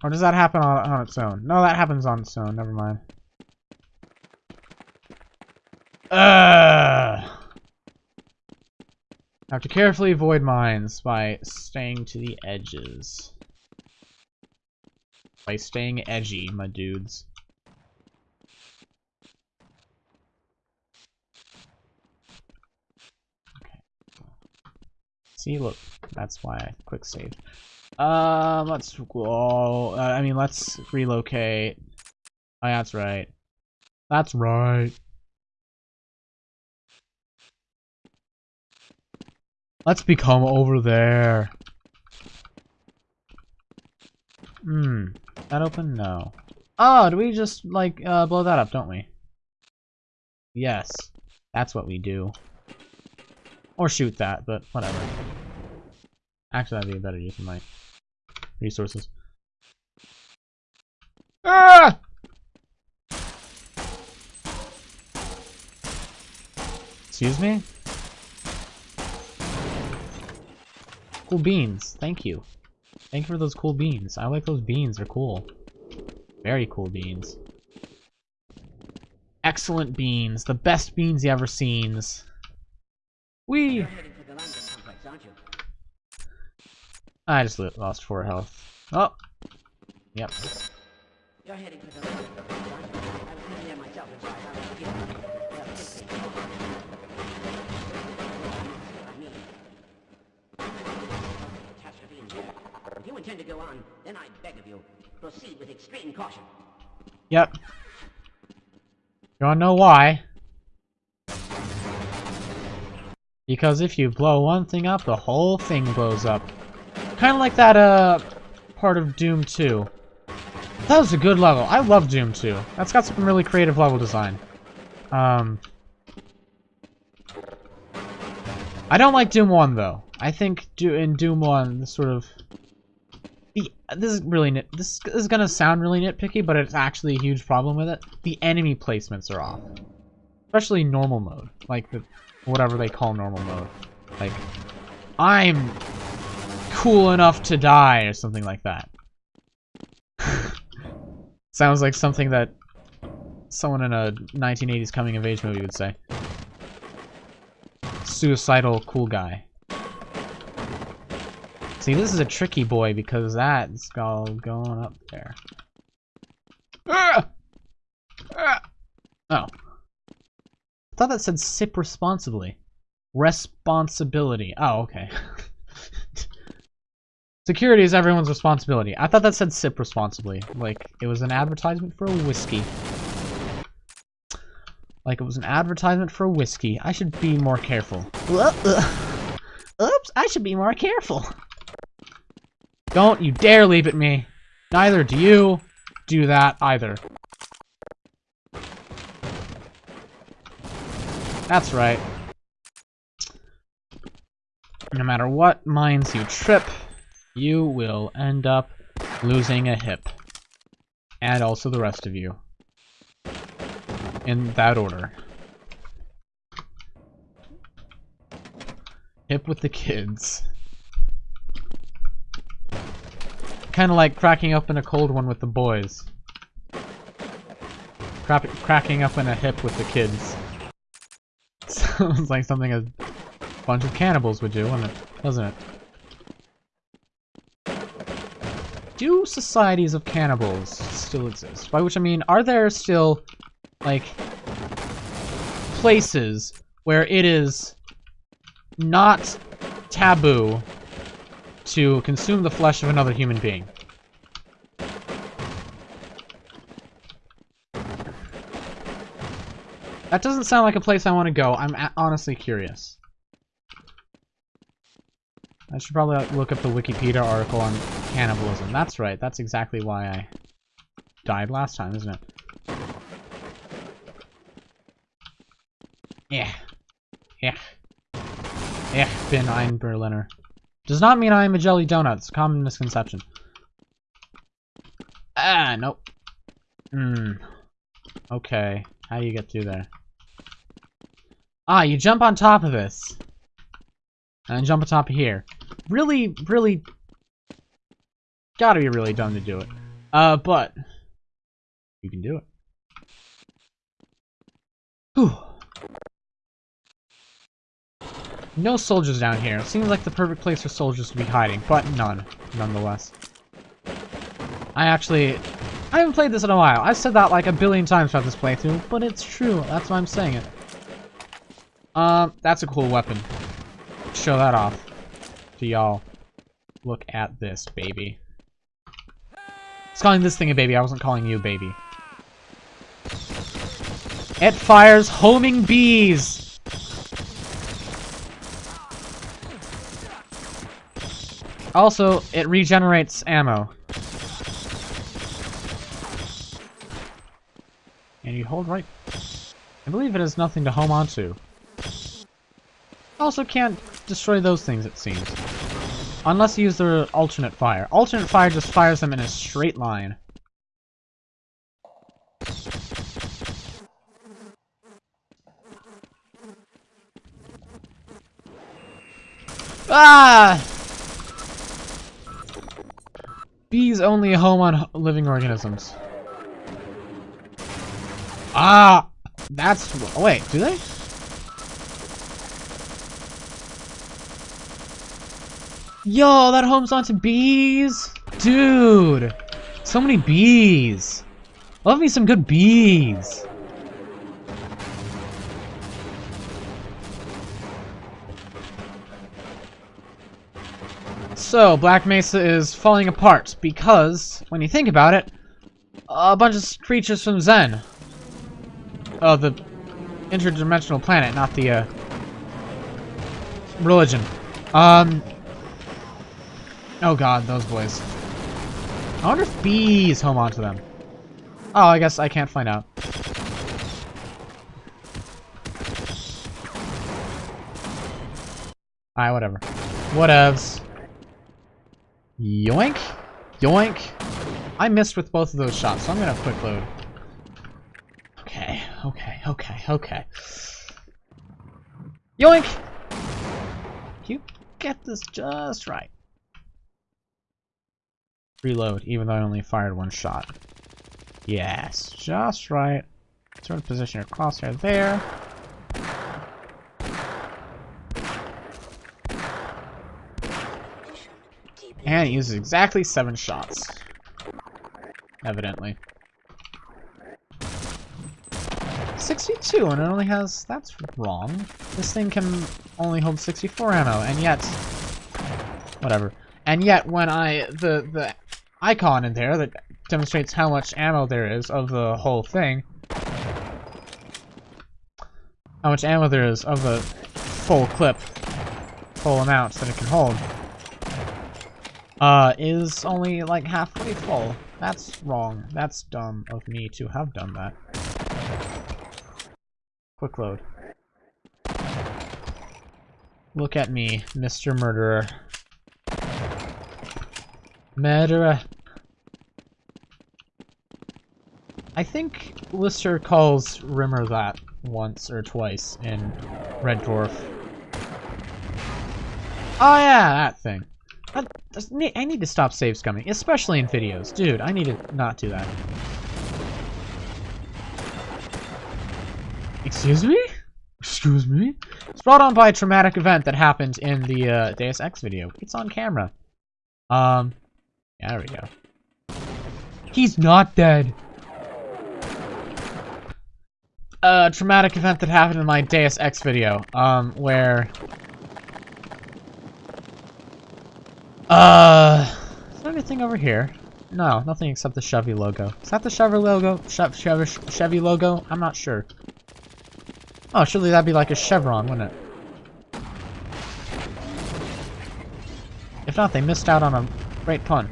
Or does that happen on, on its own? No, that happens on its own, never mind. Ugh! I have to carefully avoid mines by staying to the edges. By staying edgy, my dudes. Okay. See, look, that's why I quick save. Um, let's go. Uh, I mean, let's relocate. Oh, that's right. That's right. Let's become over there. Hmm. That open? No. Oh, do we just, like, uh, blow that up, don't we? Yes. That's what we do. Or shoot that, but whatever. Actually, that'd be a better use of my resources. Ah! Excuse me? Cool beans. Thank you. Thank you for those cool beans. I like those beans. They're cool. Very cool beans. Excellent beans. The best beans you ever seen. Wee! You're heading for the Lambda complex, aren't you? I just lost four health. Oh! Yep. You're heading for the Lambda intend to go on, then I beg of you, proceed with extreme caution. Yep. You wanna know why? Because if you blow one thing up, the whole thing blows up. Kind of like that, uh, part of Doom 2. That was a good level. I love Doom 2. That's got some really creative level design. Um... I don't like Doom 1, though. I think do in Doom 1, the sort of... This is really nit this is gonna sound really nitpicky, but it's actually a huge problem with it. The enemy placements are off, especially normal mode, like the whatever they call normal mode. Like, I'm cool enough to die or something like that. Sounds like something that someone in a 1980s coming of age movie would say. Suicidal cool guy. See, this is a tricky boy because that's all going up there. Ah! Ah! Oh. I thought that said sip responsibly. Responsibility. Oh, okay. Security is everyone's responsibility. I thought that said sip responsibly. Like, it was an advertisement for a whiskey. Like, it was an advertisement for a whiskey. I should be more careful. Oops, I should be more careful. Don't you dare leap at me. Neither do you do that either. That's right. No matter what mines you trip, you will end up losing a hip. And also the rest of you. In that order. Hip with the kids. Kind of like cracking up in a cold one with the boys. Crap cracking up in a hip with the kids. Sounds like something a bunch of cannibals would do, wouldn't it? Doesn't it? Do societies of cannibals still exist? By which I mean, are there still, like, places where it is not taboo to consume the flesh of another human being? That doesn't sound like a place I want to go. I'm honestly curious. I should probably uh, look up the Wikipedia article on cannibalism. That's right. That's exactly why I died last time, isn't it? Yeah. Yeah. Yeah, bin ein Berliner. Does not mean I am a jelly donut. It's a common misconception. Ah, nope. Hmm. Okay. How do you get through there? Ah, you jump on top of this. And jump on top of here. Really, really... Gotta be really dumb to do it. Uh, but... You can do it. Whew. No soldiers down here. Seems like the perfect place for soldiers to be hiding, but none, nonetheless. I actually... I haven't played this in a while. I've said that like a billion times throughout this playthrough, but it's true. That's why I'm saying it. Um, that's a cool weapon. Show that off to y'all. Look at this, baby. I was calling this thing a baby. I wasn't calling you a baby. It fires homing bees! Also, it regenerates ammo. And you hold right... I believe it has nothing to home onto. Also can't destroy those things, it seems. Unless you use the alternate fire. Alternate fire just fires them in a straight line. Ah! Bees only home on living organisms. Ah! That's... Oh, wait, do they? Yo, that homes onto bees? Dude! So many bees! Love me some good bees! So, Black Mesa is falling apart because, when you think about it, a bunch of creatures from Xen. Oh, the interdimensional planet, not the, uh, religion. Um, oh god, those boys. I wonder if bees home onto them. Oh, I guess I can't find out. Alright, whatever. Whatevs. Yoink! Yoink! I missed with both of those shots, so I'm gonna quick load. Okay, okay, okay, okay. Yoink! You get this just right. Reload, even though I only fired one shot. Yes, just right. Sort of position your crosshair there. And it uses exactly seven shots. Evidently. 62, and it only has... That's wrong. This thing can only hold 64 ammo, and yet... Whatever. And yet, when I... The, the icon in there that demonstrates how much ammo there is of the whole thing... How much ammo there is of the full clip. Full amount that it can hold uh, is only like halfway full. That's wrong. That's dumb of me to have done that. Quick load. Look at me, Mr. Murderer. Murderer. I think Lister calls Rimmer that once or twice in Red Dwarf. Oh yeah, that thing. I need to stop save scumming, especially in videos. Dude, I need to not do that. Excuse me? Excuse me? It's brought on by a traumatic event that happened in the uh, Deus Ex video. It's on camera. Um, there we go. He's not dead. A traumatic event that happened in my Deus Ex video, um, where Uh, is there anything over here? No, nothing except the Chevy logo. Is that the Chevy logo? Chevy, Chevy, Chevy logo? I'm not sure. Oh, surely that'd be like a chevron, wouldn't it? If not, they missed out on a great pun.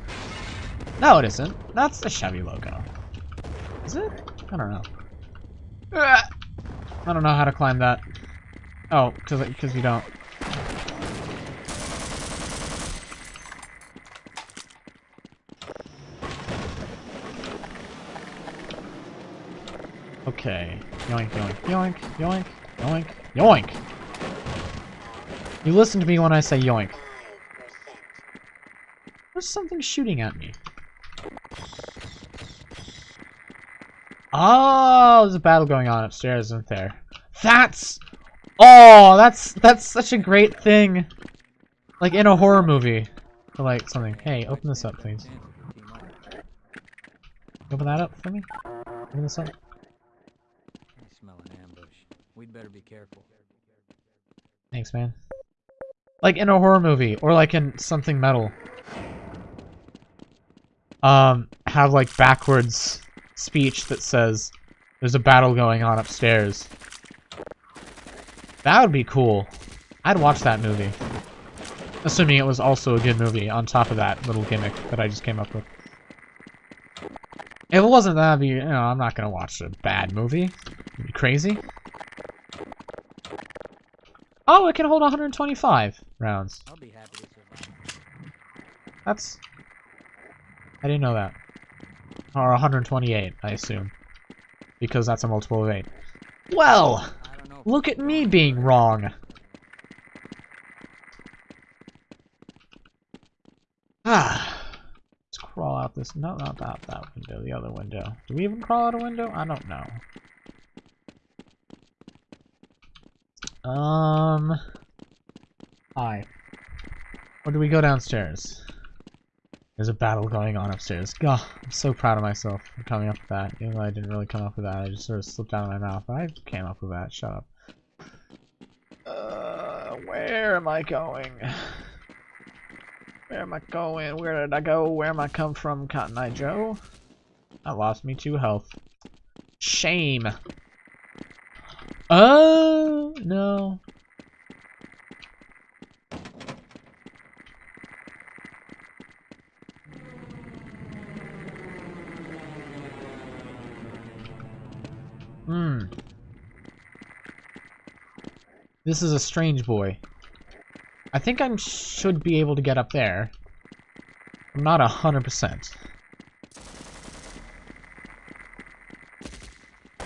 No, it isn't. That's the Chevy logo. Is it? I don't know. I don't know how to climb that. Oh, because you don't. Okay. Yoink, yoink, yoink, yoink, yoink, yoink! You listen to me when I say yoink. There's something shooting at me. Oh, there's a battle going on upstairs, isn't there? That's... Oh, that's that's such a great thing. Like in a horror movie. Or like something. Hey, open this up, please. Open that up for me? Open this up. Better be careful. Thanks, man. Like in a horror movie, or like in something metal. Um, have like backwards speech that says, There's a battle going on upstairs. That would be cool. I'd watch that movie. Assuming it was also a good movie on top of that little gimmick that I just came up with. If it wasn't that, be you know, I'm not gonna watch a bad movie. crazy? Oh, it can hold 125 rounds. I'll be happy to survive. That's... I didn't know that. Or 128, I assume. Because that's a multiple of 8. Well, I don't know. if look at me being wrong. Ah. Let's crawl out this... No, not that, that window. The other window. Do we even crawl out a window? I don't know. Um... Hi. Or do we go downstairs? There's a battle going on upstairs. God, I'm so proud of myself for coming up with that. Even though I didn't really come up with that, I just sort of slipped out of my mouth. I came up with that. Shut up. Uh, where am I going? Where am I going? Where did I go? Where am I come from, Cotton Eye Joe? I lost me two health. Shame. Oh, no. Hmm. This is a strange boy. I think I should be able to get up there. I'm not a hundred percent.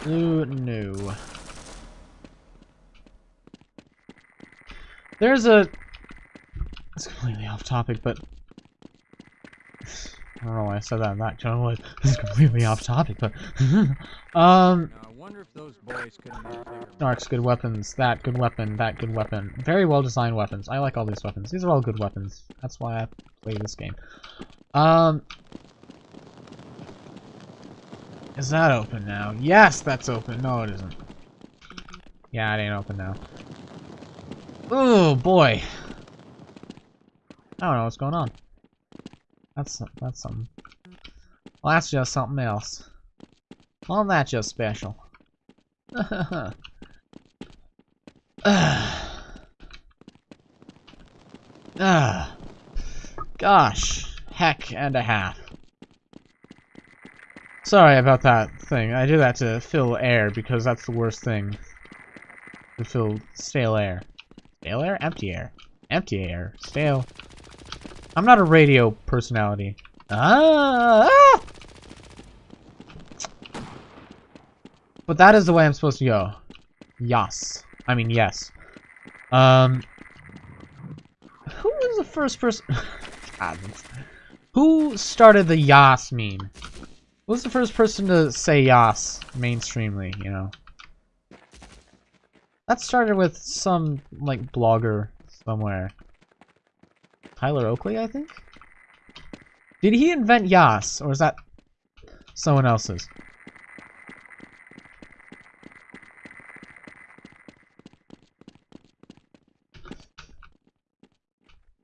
Ooh, no. There's a... It's completely off topic, but... I don't know why I said that in that tone. This is completely off topic, but... um... Now, I wonder if those boys could have. Snarks, good weapons. That, good weapon. That, good weapon. Very well designed weapons. I like all these weapons. These are all good weapons. That's why I play this game. Um... Is that open now? Yes, that's open. No, it isn't. Yeah, it ain't open now. Oh boy. I don't know what's going on. That's that's something. Well, that's just something else. Well, that's just special. Ah. Gosh. Heck and a half. Sorry about that thing. I do that to fill air because that's the worst thing. To fill stale air. Stale air? Empty air. Empty air. Stale. I'm not a radio personality. Ah! ah! But that is the way I'm supposed to go. Yes. I mean, yes. Um. Who was the first person? Who started the Yas meme? Who was the first person to say Yas mainstreamly, you know? That started with some, like, blogger somewhere. Tyler Oakley, I think? Did he invent Yas, or is that someone else's?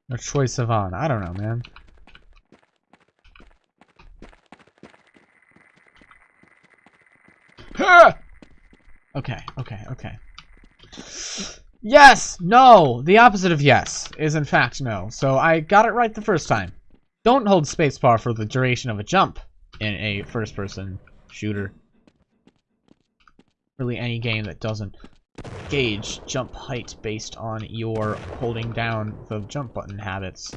Or Troye Sivan. I don't know, man. Okay, okay, okay. Yes! No! The opposite of yes is in fact no. So I got it right the first time. Don't hold spacebar for the duration of a jump in a first-person shooter. Really any game that doesn't gauge jump height based on your holding down the jump button habits.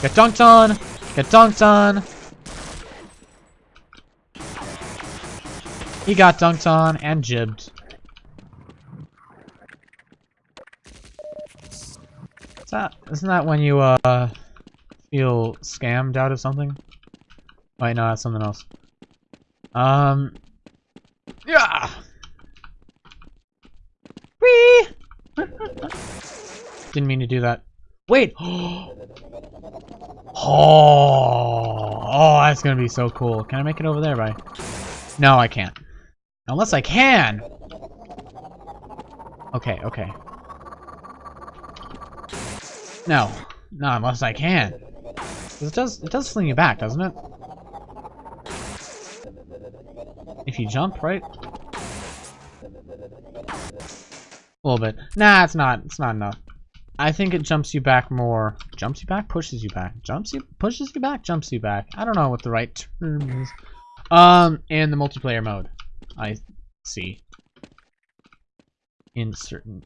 Get dunked on! Get dunked on! He got dunked on and gibbed. Is that, isn't that when you, uh, feel scammed out of something? Wait, no, that's something else. Um. Yeah. Whee! Didn't mean to do that. Wait. oh. Oh, that's gonna be so cool. Can I make it over there, by? No, I can't. Unless I can. Okay, okay. No, no, unless I can. It does, it does fling you back, doesn't it? If you jump, right? A little bit. Nah, it's not. It's not enough. I think it jumps you back more. Jumps you back? Pushes you back. Jumps you? Pushes you back? Jumps you back. I don't know what the right term is. Um, in the multiplayer mode. I see. In certain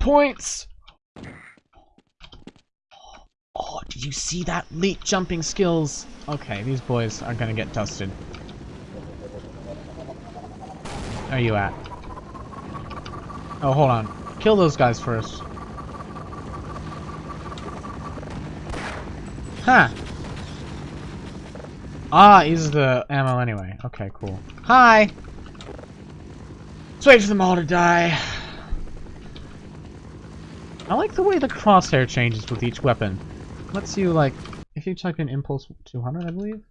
points. Oh, did you see that leap jumping skills? Okay, these boys are gonna get dusted. Where are you at? Oh, hold on. Kill those guys first. Huh. Ah, uses the ammo anyway. Okay, cool. Hi! Let's wait for them all to die. I like the way the crosshair changes with each weapon. Lets you, like, if you type in Impulse 200, I believe?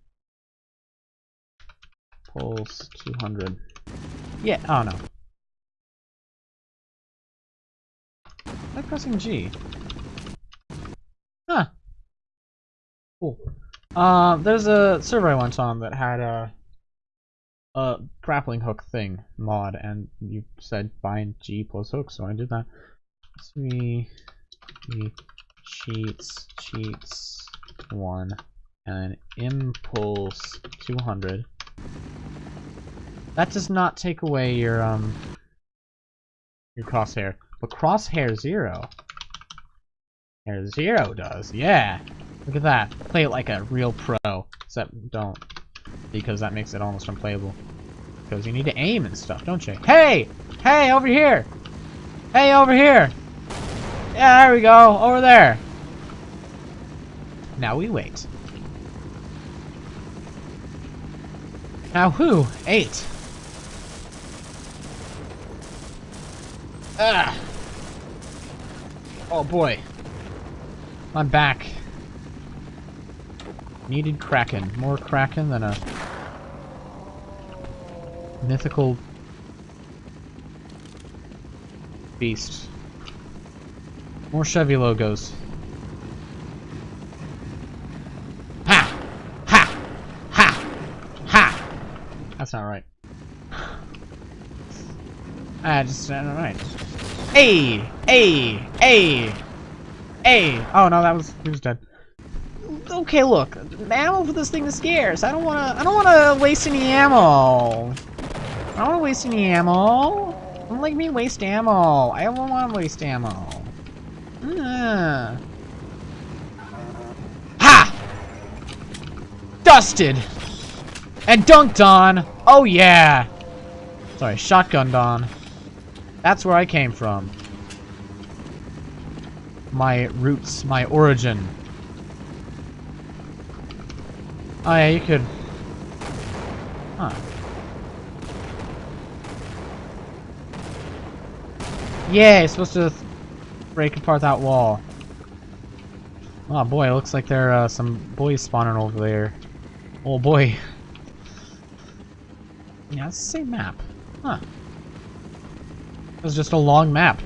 Pulse 200. Yeah, oh no. I'm pressing G? Huh. Cool. Uh, there's a server I went on that had a, a grappling hook thing mod, and you said bind G plus hook, so I did that. See, cheats, cheats, one, and impulse 200. That does not take away your, um, your crosshair. But crosshair zero. Hair zero does, yeah. Look at that. Play it like a real pro. Except don't. Because that makes it almost unplayable. Because you need to aim and stuff, don't you? Hey! Hey, over here! Hey, over here! Yeah, there we go. Over there. Now we wait. Now who? Eight. Ah! Oh boy. I'm back. Needed Kraken. More Kraken than a mythical beast. More Chevy logos. Ha! Ha! Ha! Ha! That's not right. Ah, just not right. Hey! Hey! Hey! Hey! Oh no, that was he was dead. Okay, look, ammo for this thing is scarce. I don't wanna I don't wanna waste any ammo. I don't wanna waste any ammo. Don't like me waste ammo. I don't wanna waste ammo. Uh. Ha! Dusted! And dunked on! Oh yeah! Sorry, shotgunned on. That's where I came from. My roots, my origin. Oh yeah, you could... Huh. Yeah, you're supposed to break apart that wall. Oh boy, it looks like there are uh, some boys spawning over there. Oh boy. Yeah, it's the same map. Huh. It was just a long map.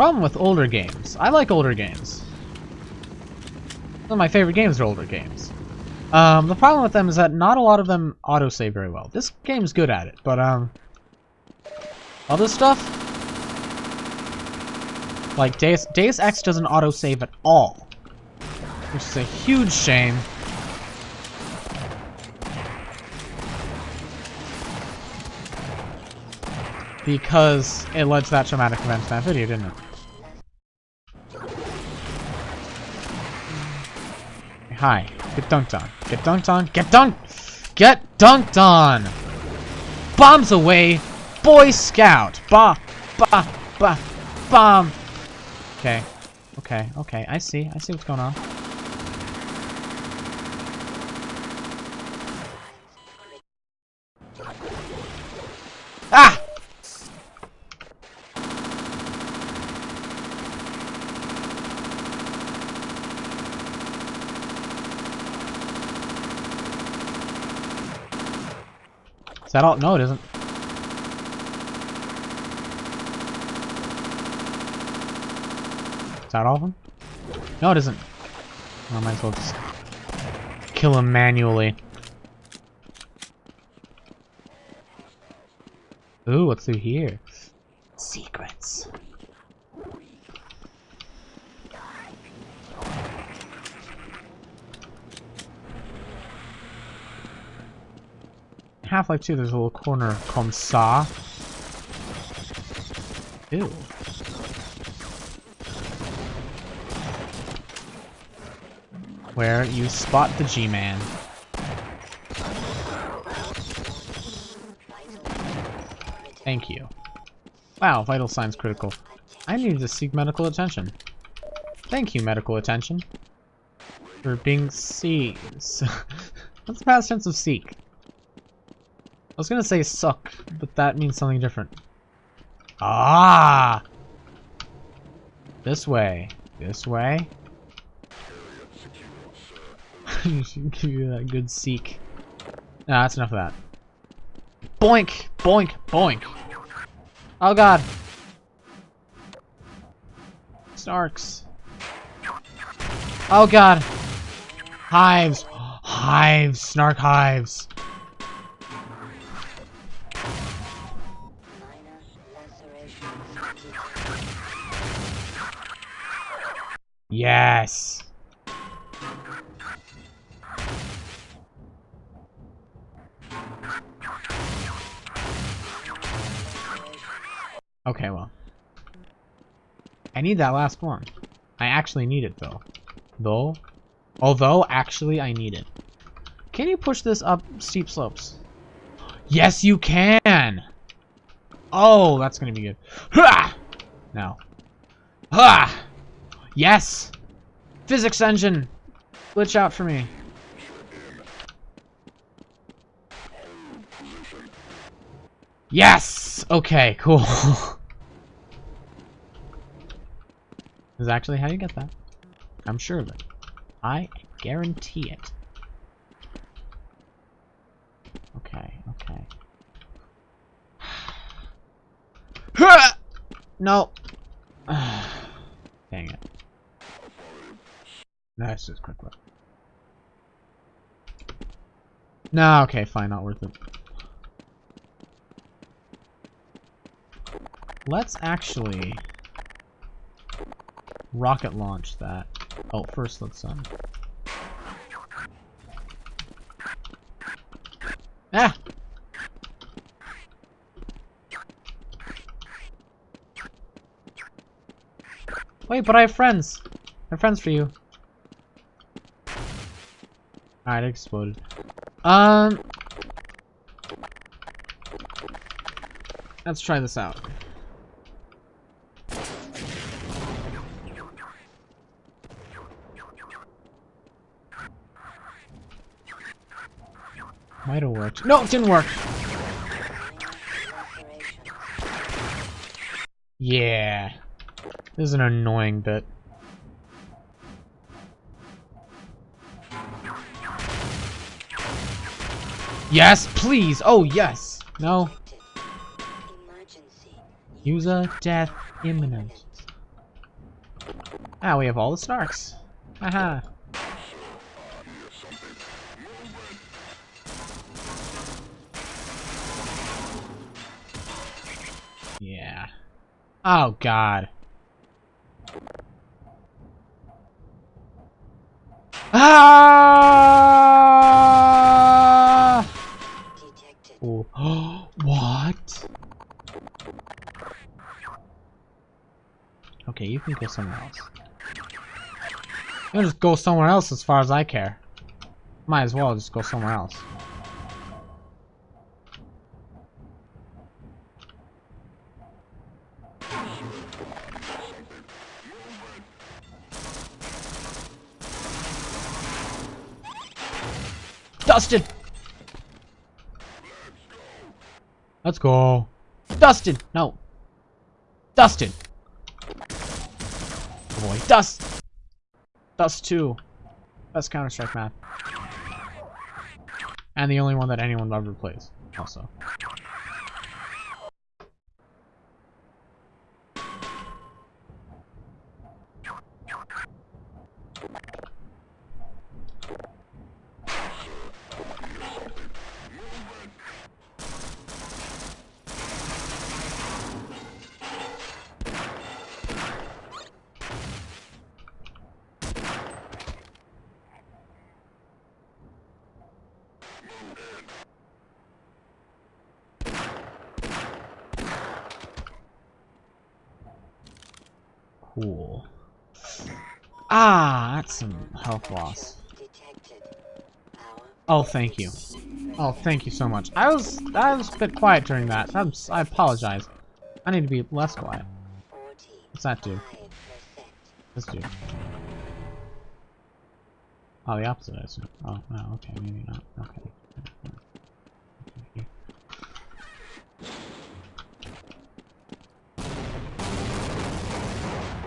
Problem with older games. I like older games. Some of my favorite games are older games. Um, the problem with them is that not a lot of them autosave very well. This game's good at it, but, um... Other stuff? Like, Deus, Deus Ex doesn't autosave at all. Which is a huge shame. Because it led to that traumatic event in that video, didn't it? Hi. Get dunked on. Get dunked on. Get dunked! Get dunked on! Bombs away! Boy Scout! Ba, ba, ba, bomb! Okay. Okay, okay. I see. I see what's going on. Ah! Is that all? No, it isn't. Is that all of them? No, it isn't. I might as well just kill him manually. Ooh, what's through here? Secrets. Half-Life 2, there's a little corner called Saw. Ew. Where you spot the G-Man. Thank you. Wow, vital signs critical. I need to seek medical attention. Thank you, medical attention. For being see. What's the past tense of seek? I was gonna say suck, but that means something different. Ah! This way. This way. give you that good seek. Nah, that's enough of that. Boink! Boink! Boink! Oh god! Snarks. Oh god! Hives! Hives! Snark hives! Yes! Okay, well. I need that last one. I actually need it, though. Though? Although, actually, I need it. Can you push this up steep slopes? Yes, you can! Oh, that's gonna be good. Ha! No. Ha! Yes! Physics engine! Glitch out for me. Yes! Okay, cool. is actually how you get that. I'm sure of it. I guarantee it. Okay, okay. no. Dang it. That's just quick look. No, okay, fine, not worth it. Let's actually rocket launch that. Oh, first let's um. Ah! Wait, but I have friends. I have friends for you. Alright, exploded. Um. Let's try this out. Might have worked. No, it didn't work. Yeah. This is an annoying bit. Yes, please. Oh, yes. No. User death imminent. Ah, we have all the Snarks. Haha. Yeah. Oh, God. Ah! Okay, you can go somewhere else. You'll just go somewhere else as far as I care. Might as well just go somewhere else. Dustin! Let's go. Dustin! No. Dustin! Boy. Dust! Dust 2. Best Counter-Strike map. And the only one that anyone ever plays, also. Cool. Ah, that's some health loss. Detected. Power Oh, thank you. Oh, thank you so much. I was I was a bit quiet during that. I'm, I apologize. I need to be less quiet. 45%. What's that do? Let's do. Oh, the opposite, I assume. Oh, no, okay, maybe not. Okay.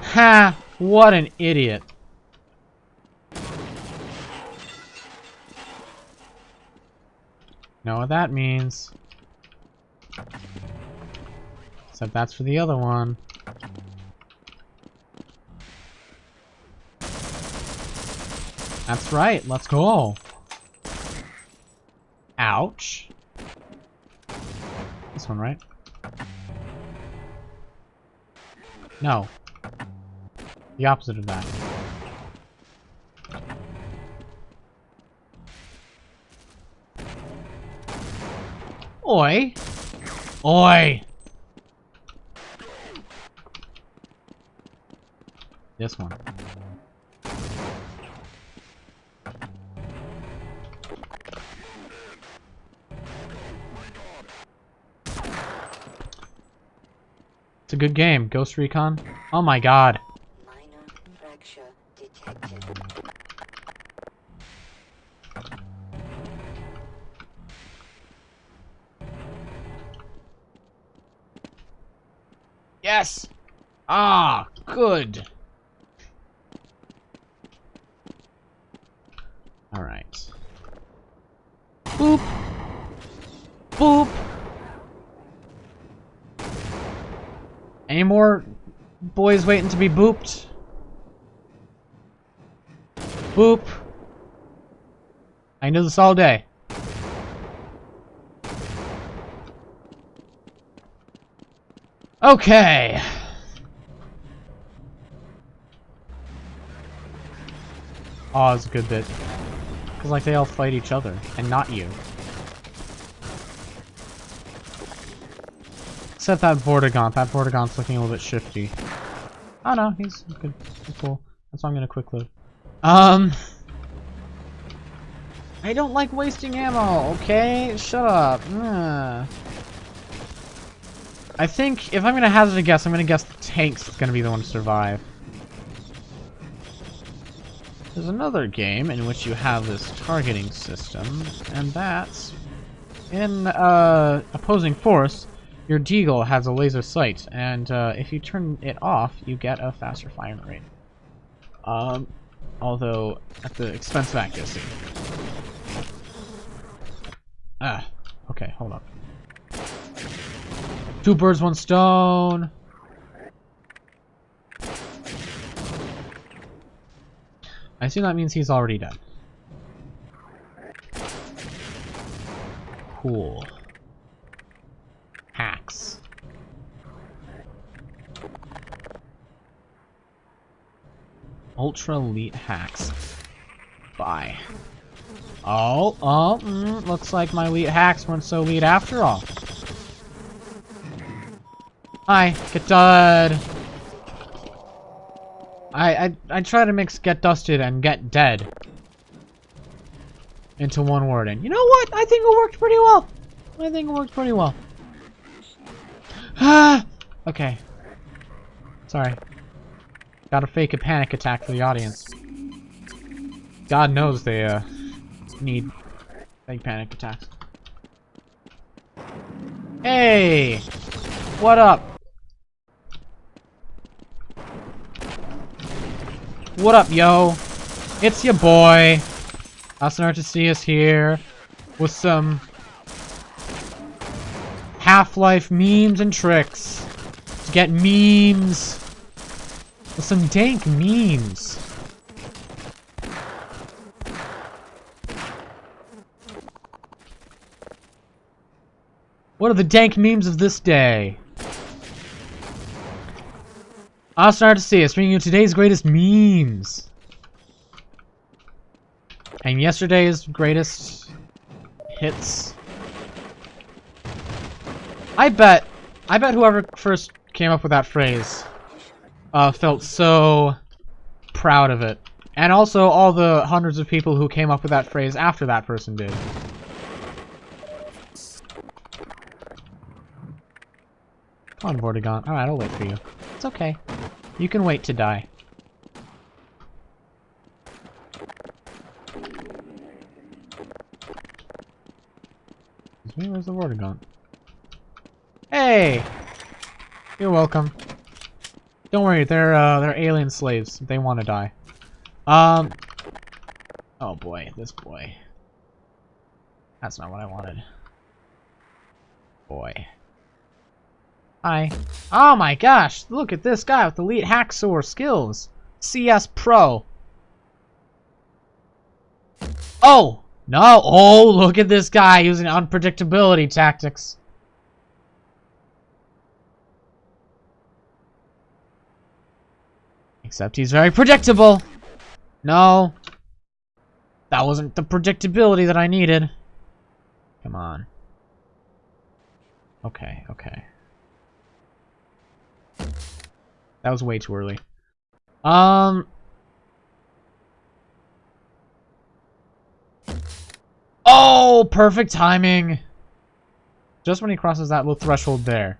Ha! What an idiot. Know what that means. Except that's for the other one. That's right, let's go. Ouch. This one, right? No. The opposite of that. Oi! Oi! This one. It's a good game. Ghost Recon. Oh my god. Yes! Ah, good. Alright. Boop. Boop. Any more boys waiting to be booped? Boop. I knew this all day. Okay. Oh, it's a good bit. Because, like, they all fight each other, and not you. Except that Vortigaunt. That Vortigaunt's looking a little bit shifty. Oh no, he's good. He's cool. That's why I'm gonna quick load. Um... I don't like wasting ammo, okay? Shut up. Ugh. I think, if I'm gonna hazard a guess, I'm gonna guess the tank's gonna be the one to survive. There's another game in which you have this targeting system, and that's in uh, opposing force. Your deagle has a laser sight, and uh, if you turn it off, you get a faster firing rate. Um, although at the expense of accuracy. Ah, okay, hold up. Two birds, one stone. I assume that means he's already dead. Cool. Hacks. Ultra elite hacks. Bye. Oh, oh, mm, looks like my elite hacks weren't so elite after all. Hi, get dud. I, I I try to mix get dusted and get dead into one word, and you know what? I think it worked pretty well. I think it worked pretty well. Ah, okay. Sorry. Gotta fake a panic attack for the audience. God knows they uh need fake panic attacks. Hey, what up? What up, yo? It's your boy. Awesome to see us here with some Half-Life memes and tricks. To get memes. With some dank memes. What are the dank memes of this day? Awesome to see us, bringing you today's greatest memes. And yesterday's greatest hits. I bet, I bet whoever first came up with that phrase uh, felt so proud of it. And also all the hundreds of people who came up with that phrase after that person did. Come on, Vortigaunt. Alright, I'll wait for you. It's okay. You can wait to die. Where's the Vortigaunt? Hey! You're welcome. Don't worry, they're uh, they're alien slaves. They want to die. Um. Oh boy, this boy. That's not what I wanted. Boy. Hi. Oh my gosh! Look at this guy with elite hacksaw skills. CS Pro. Oh no! Oh, look at this guy using unpredictability tactics. Except he's very predictable. No. That wasn't the predictability that I needed. Come on. Okay, okay. That was way too early. Um... Oh, perfect timing. Just when he crosses that little threshold there.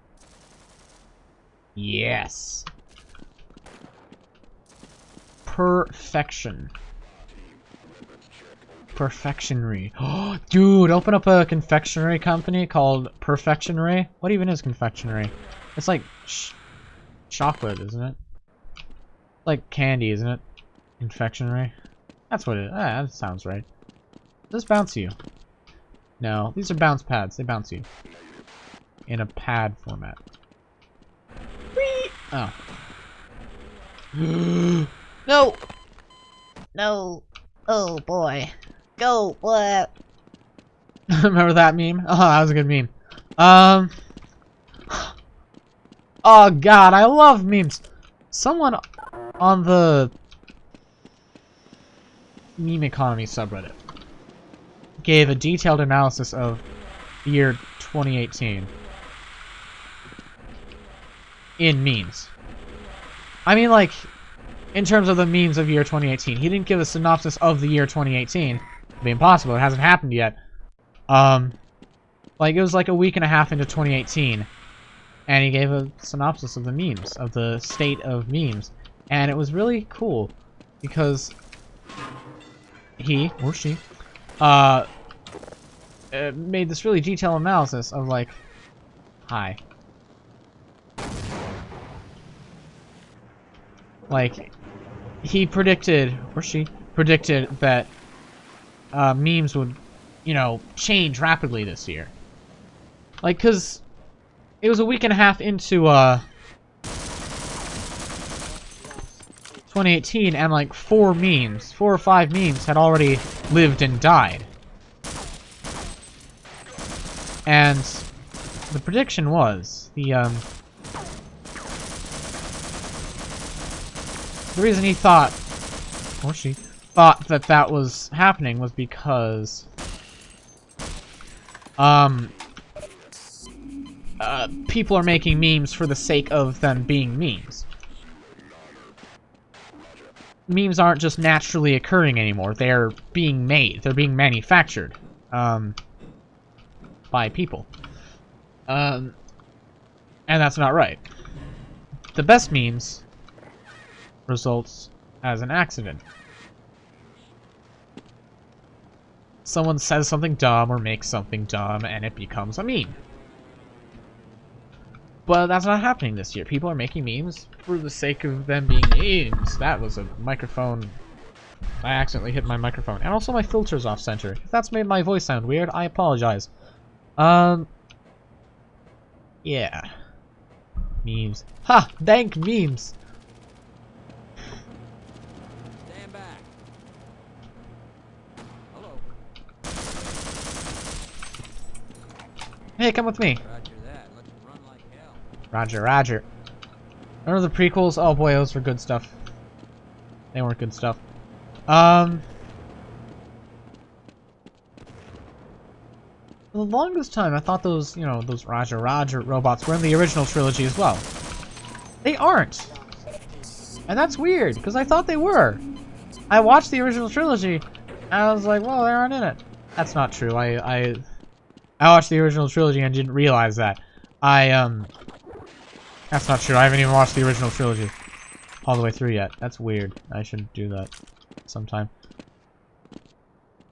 Yes. Perfection. Perfectionery. Oh, dude, open up a confectionery company called Perfectionery. What even is confectionery? It's like chocolate, isn't it? Like candy, isn't it? Confectionery. That's what it. Ah, that sounds right. Does this bounce you? No, these are bounce pads. They bounce you in a pad format. Whee! Oh. No! No. Oh boy. Go, what? Remember that meme? Oh, that was a good meme. Um. Oh god, I love memes. Someone on the meme economy subreddit gave a detailed analysis of the year 2018 in memes. I mean, like, in terms of the memes of year 2018. He didn't give a synopsis of the year 2018. It'd be impossible. It hasn't happened yet. Um, like, it was like a week and a half into 2018. And he gave a synopsis of the memes, of the state of memes. And it was really cool. Because he, or she, uh, uh made this really detailed analysis of, like, hi. Like, he predicted, or she predicted that uh, memes would, you know, change rapidly this year. Like, because it was a week and a half into uh, 2018, and like four memes, four or five memes had already lived and died. And the prediction was, the, um, The reason he thought, or she, thought that that was happening was because, um, people are making memes for the sake of them being memes. Memes aren't just naturally occurring anymore. They're being made. They're being manufactured. Um, by people. Um, and that's not right. The best memes results as an accident. Someone says something dumb or makes something dumb and it becomes a meme. But that's not happening this year. People are making memes for the sake of them being memes. That was a microphone. I accidentally hit my microphone. And also my filter's off center. If that's made my voice sound weird, I apologize. Um. Yeah. Memes. Ha! Dank memes! Stand back. Hello. Hey, come with me. Roger that. Let's run like hell. Roger, roger. Remember the prequels? Oh boy, those were good stuff. They weren't good stuff. Um... For the longest time, I thought those, you know, those Roger Roger robots were in the original trilogy as well. They aren't. And that's weird, because I thought they were. I watched the original trilogy, and I was like, well, they aren't in it. That's not true. I, I, I watched the original trilogy and didn't realize that. I, um... That's not true. I haven't even watched the original trilogy all the way through yet. That's weird. I should do that sometime.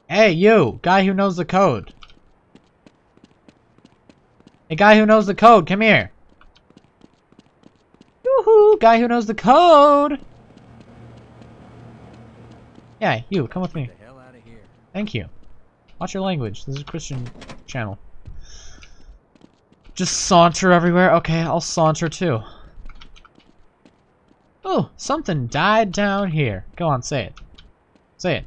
Hey, you! Guy who knows the code. A guy who knows the code, come here. Yoo-hoo! Guy who knows the code! Yeah, you, come with me. Get the hell out of here. Thank you. Watch your language. This is a Christian channel. Just saunter everywhere? Okay, I'll saunter too. Oh, something died down here. Go on, say it. Say it.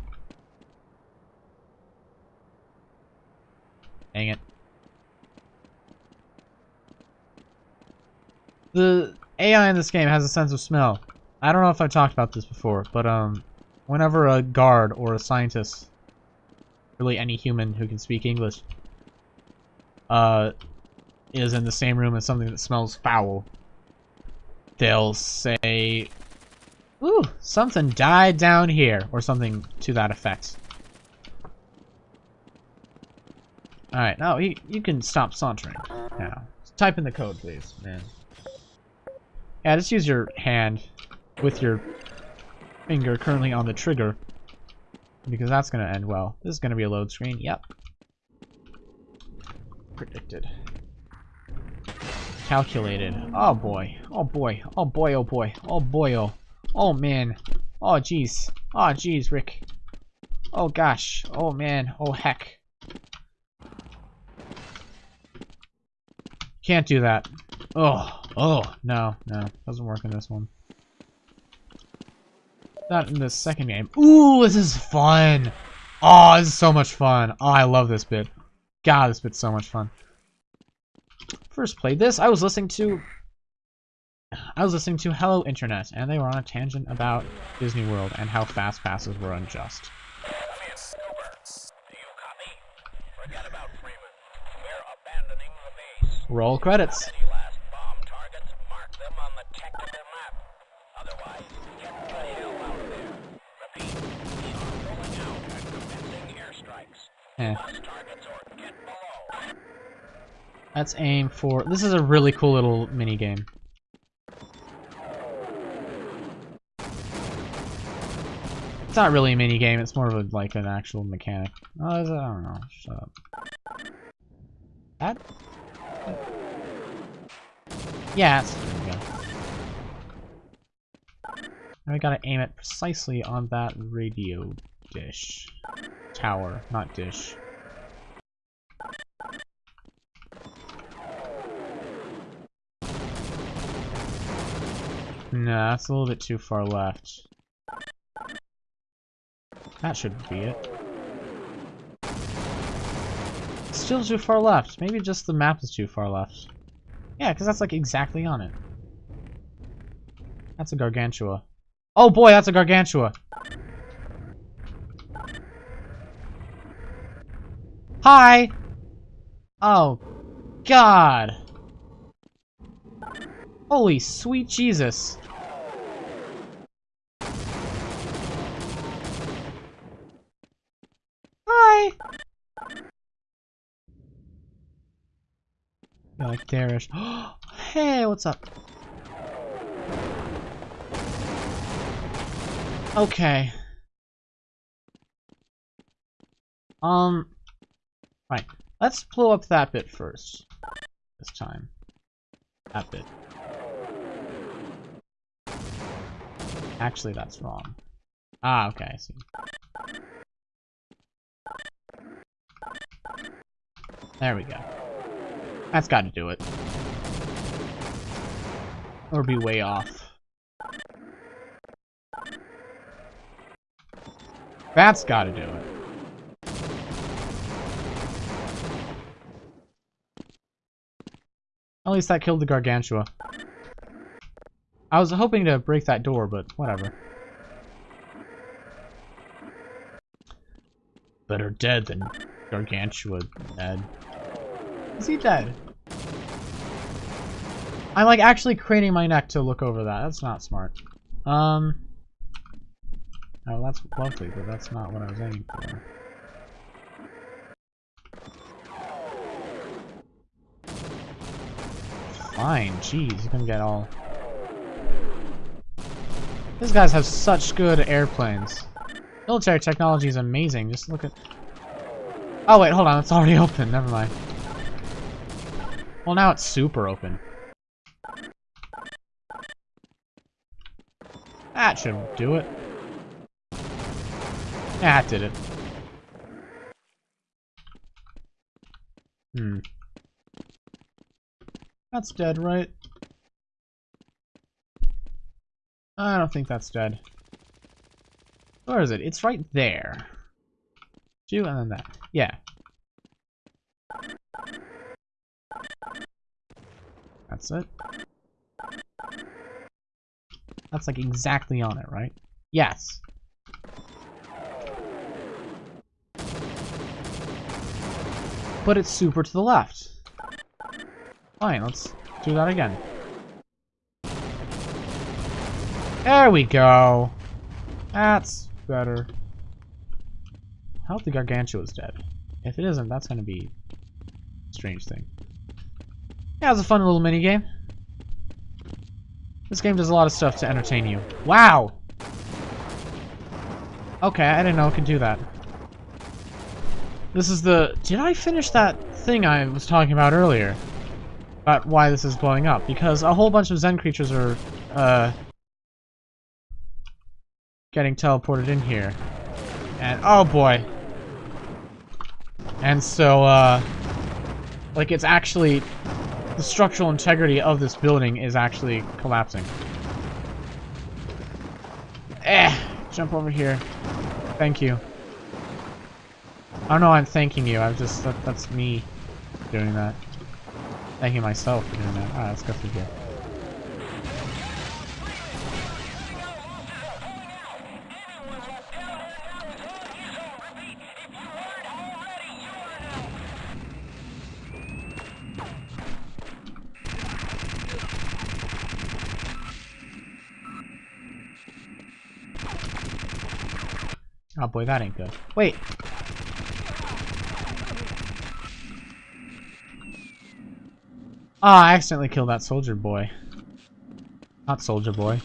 Dang it. The AI in this game has a sense of smell. I don't know if I've talked about this before, but um, whenever a guard or a scientist, really any human who can speak English, uh, is in the same room as something that smells foul, they'll say, Ooh, something died down here, or something to that effect. Alright, now you, you can stop sauntering now. Type in the code, please, man. Yeah, just use your hand with your finger currently on the trigger. Because that's going to end well. This is going to be a load screen. Yep. Predicted. Calculated. Oh boy. Oh boy. Oh boy, oh boy. Oh boy, oh. Oh man. Oh jeez. Oh jeez, Rick. Oh gosh. Oh man. Oh heck. Can't do that. Oh. Oh. No. No. Doesn't work in this one. Not in the second game. Ooh, this is fun. Oh, this is so much fun. Oh, I love this bit. God, this bit's so much fun. First played this, I was listening to... I was listening to Hello Internet, and they were on a tangent about Disney World and how fast passes were unjust. Roll credits. Eh. Let's aim for... This is a really cool little mini game. It's not really a mini game. It's more of a like an actual mechanic. Oh? I don't know. Shut up. That. Yeah. Now we gotta aim it precisely on that radio dish. Tower, not dish. Nah, that's a little bit too far left. That should be it. Still too far left. Maybe just the map is too far left. Yeah, because that's like exactly on it. That's a Gargantua. Oh boy, that's a Gargantua! Hi! Oh, God! Holy sweet Jesus! Hi! You're like hey, what's up? Okay. Um, right. Let's blow up that bit first. This time. That bit. Actually, that's wrong. Ah, okay, I see. There we go. That's gotta do it. Or be way off. That's gotta do it. At least that killed the Gargantua. I was hoping to break that door, but whatever. Better dead than Gargantua dead. Is he dead? I'm like actually craning my neck to look over that. That's not smart. Um. Oh, that's lovely, but that's not what I was aiming for. Fine, jeez, you can get all... These guys have such good airplanes. Military technology is amazing, just look at... Oh wait, hold on, it's already open, never mind. Well, now it's super open. That should do it. That did it. Hmm. That's dead, right? I don't think that's dead. Where is it? It's right there. Two and then that. Yeah. That's it. That's like exactly on it, right? Yes. But it's super to the left. Fine, let's do that again. There we go. That's better. I hope the Gargantua is dead. If it isn't, that's going to be a strange thing. Yeah, it was a fun little mini game. This game does a lot of stuff to entertain you. Wow! Okay, I didn't know it could do that. This is the... Did I finish that thing I was talking about earlier? About why this is blowing up. Because a whole bunch of Xen creatures are, uh... Getting teleported in here. And, oh boy. And so, uh... Like, it's actually... The structural integrity of this building is actually collapsing. Eh! Jump over here. Thank you. I don't know I'm thanking you, I'm just... That, that's me doing that. Thanking myself for doing that. Alright, let's go through here. Oh boy, that ain't good. Wait! Ah, I accidentally killed that soldier boy. Not soldier boy.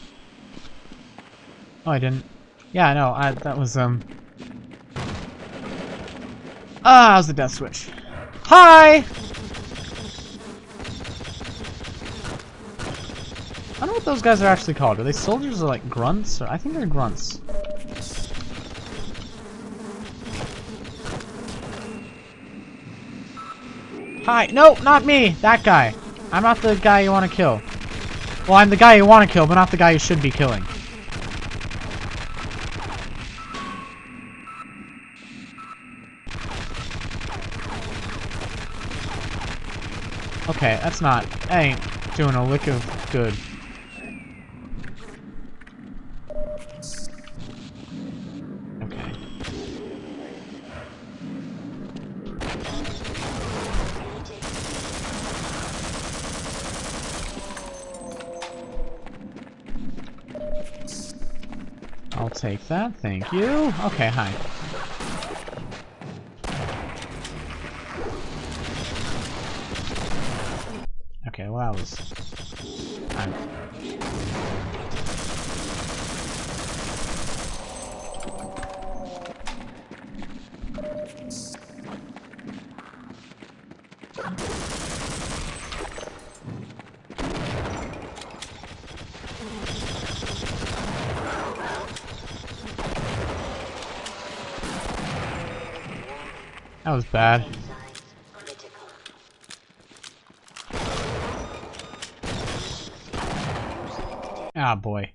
Oh, I didn't. Yeah, no, I, that was, um... Ah, that was the death switch. Hi! I don't know what those guys are actually called. Are they soldiers or like grunts? Or I think they're grunts. Hi. No, not me. That guy. I'm not the guy you want to kill. Well, I'm the guy you want to kill, but not the guy you should be killing. Okay, that's not... That ain't doing a lick of good. That, thank you. Okay, hi. Okay, well that was... I'm... Critical. Ah, boy.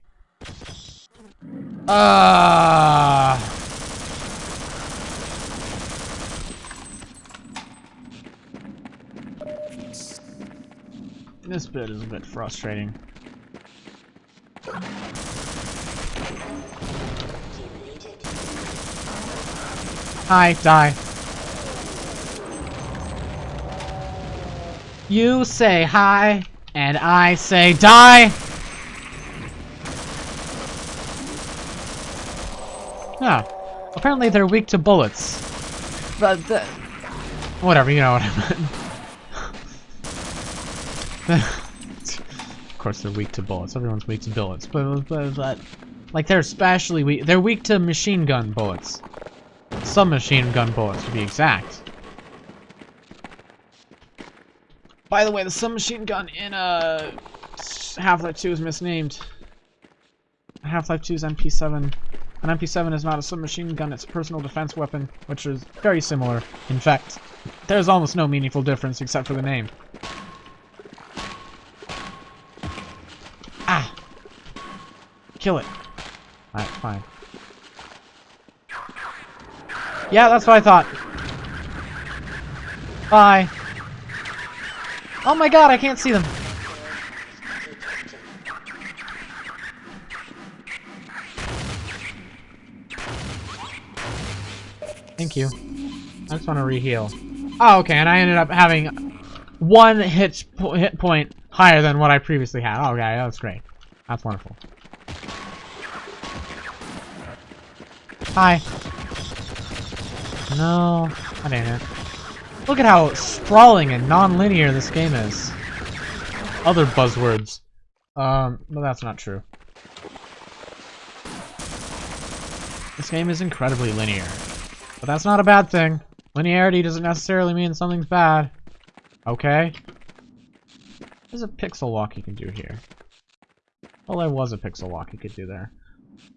Ah. This bit is a bit frustrating. Hi, die. You say hi, and I say die. Yeah. Apparently they're weak to bullets. But the... Whatever, you know what I meant. of course they're weak to bullets. Everyone's weak to bullets. But, but, but like they're especially weak. They're weak to machine gun bullets. Some machine gun bullets, to be exact. By the way, the submachine gun in uh, Half-Life 2 is misnamed. Half-Life 2's MP7. An MP7 is not a submachine gun, it's a personal defense weapon, which is very similar. In fact, there's almost no meaningful difference except for the name. Ah! Kill it. Alright, fine. Yeah, that's what I thought. Bye. Oh my god, I can't see them. Thank you. I just want to reheal. Oh, okay, and I ended up having one hit, po hit point higher than what I previously had. Oh, Okay, that's great. That's wonderful. Hi. No, I didn't. Look at how sprawling and non-linear this game is. Other buzzwords. Um, but that's not true. This game is incredibly linear. But that's not a bad thing. Linearity doesn't necessarily mean something's bad. Okay? There's a pixel walk you can do here. Well, there was a pixel walk you could do there.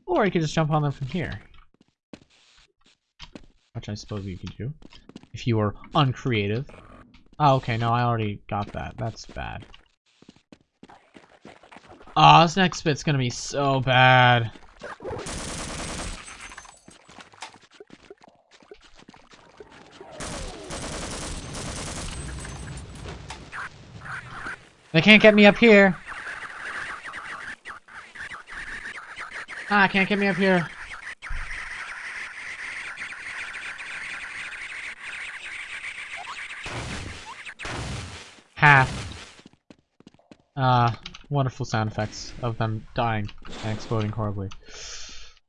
Or you could just jump on them from here. Which I suppose you could do. If you were uncreative. Oh, okay, no, I already got that. That's bad. Aw, oh, this next bit's gonna be so bad. They can't get me up here. Ah, can't get me up here. Half. Uh, wonderful sound effects of them dying and exploding horribly.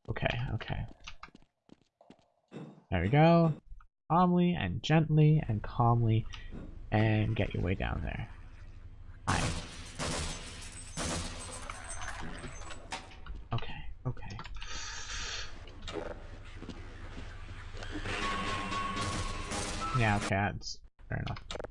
Okay, okay. There we go. Calmly and gently and calmly and get your way down there. Hi. Okay, okay. Yeah, okay, that's fair enough.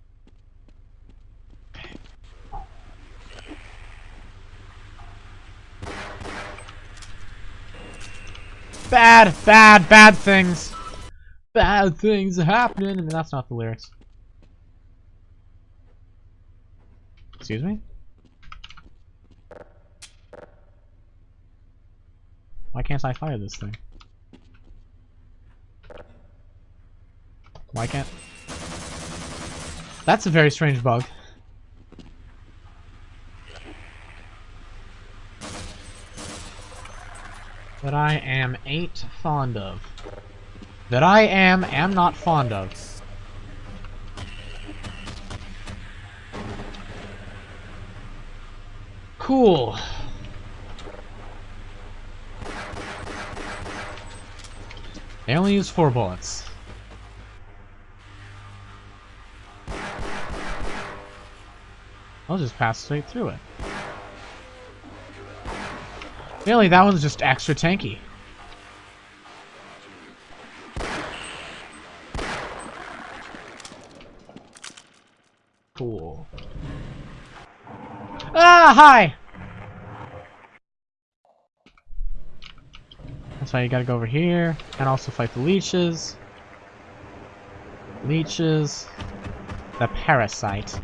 Bad, bad, bad things. Bad things happening. I mean, that's not the lyrics. Excuse me? Why can't I fire this thing? Why can't... That's a very strange bug. That I am ain't fond of. That I am am not fond of. Cool. They only use four bullets. I'll just pass straight through it. Really, that one's just extra tanky. Cool. Ah, hi! That's why you gotta go over here, and also fight the leeches. Leeches. The parasite.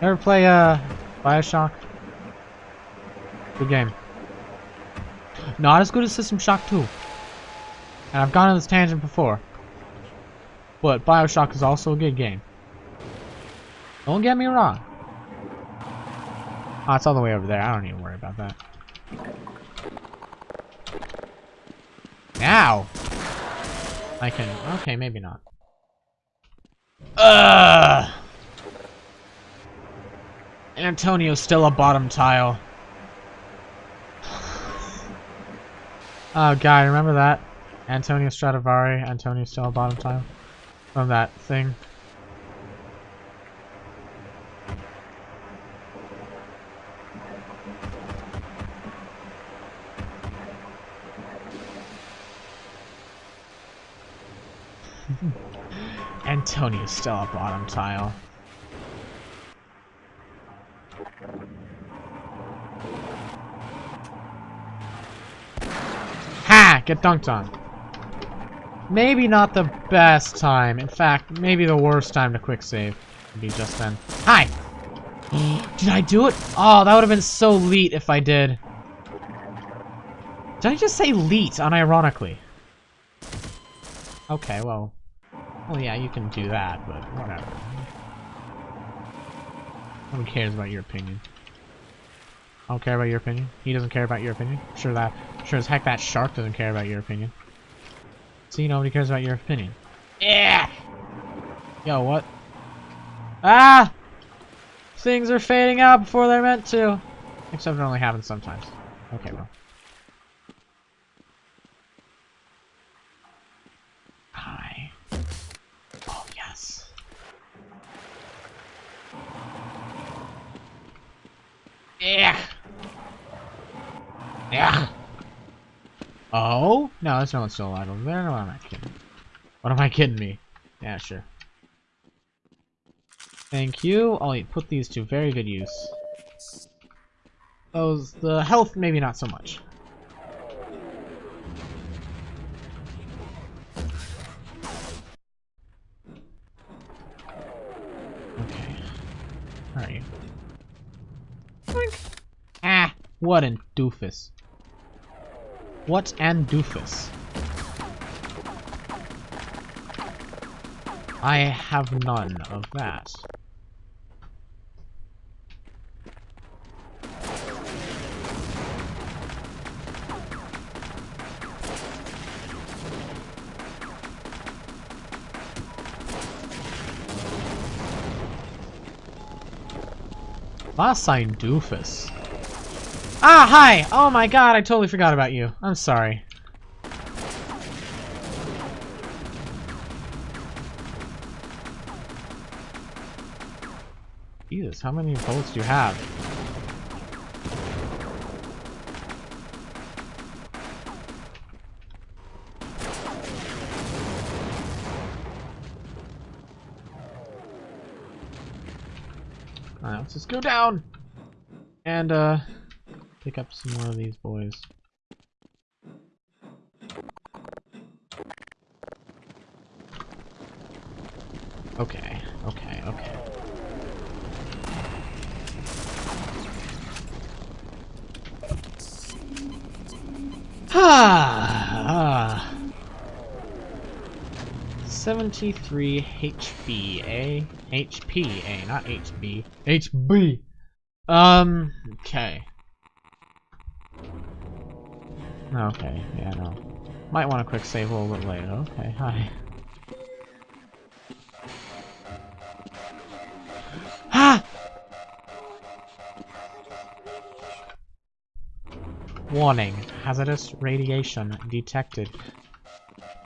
Ever play, uh, Bioshock? Good game. Not as good as System Shock 2. And I've gone on this tangent before. But Bioshock is also a good game. Don't get me wrong. Oh, it's all the way over there. I don't even worry about that. Now! I can... Okay, maybe not. Ugh! Antonio's still a bottom tile. Oh god, remember that? Antonio Stradivari, Antonio still bottom time from that thing. Antonio still a bottom tile. Ha! Get dunked on. Maybe not the best time. In fact, maybe the worst time to quick save would be just then. Hi! did I do it? Oh, that would have been so leet if I did. Did I just say leet unironically? Okay, well. Well, yeah, you can do that, but whatever. Who cares about your opinion? I don't care about your opinion. He doesn't care about your opinion. Sure that, sure as heck that shark doesn't care about your opinion. See, nobody cares about your opinion. Yeah. Yo, what? Ah! Things are fading out before they're meant to. Except it only happens sometimes. Okay, well. Hi. Oh, yes. Yeah. Yeah. Oh? No, there's no one still alive over there. No, I'm not kidding. What am I kidding me? Yeah, sure. Thank you. I'll put these to very good use. Those, the health, maybe not so much. Okay. You? Ah! What an doofus. What an doofus. I have none of that. Last sign doofus. Ah, hi! Oh my god, I totally forgot about you. I'm sorry. Jesus, how many bullets do you have? Alright, let's just go down! And, uh, pick up some more of these boys. Okay, okay, okay. Ah, 73 HB, eh? HP, eh? Not HB. HB! Um, okay. Okay, yeah, no. Might want a quick save a little bit later. Okay, hi. Ah! Warning. Hazardous radiation detected.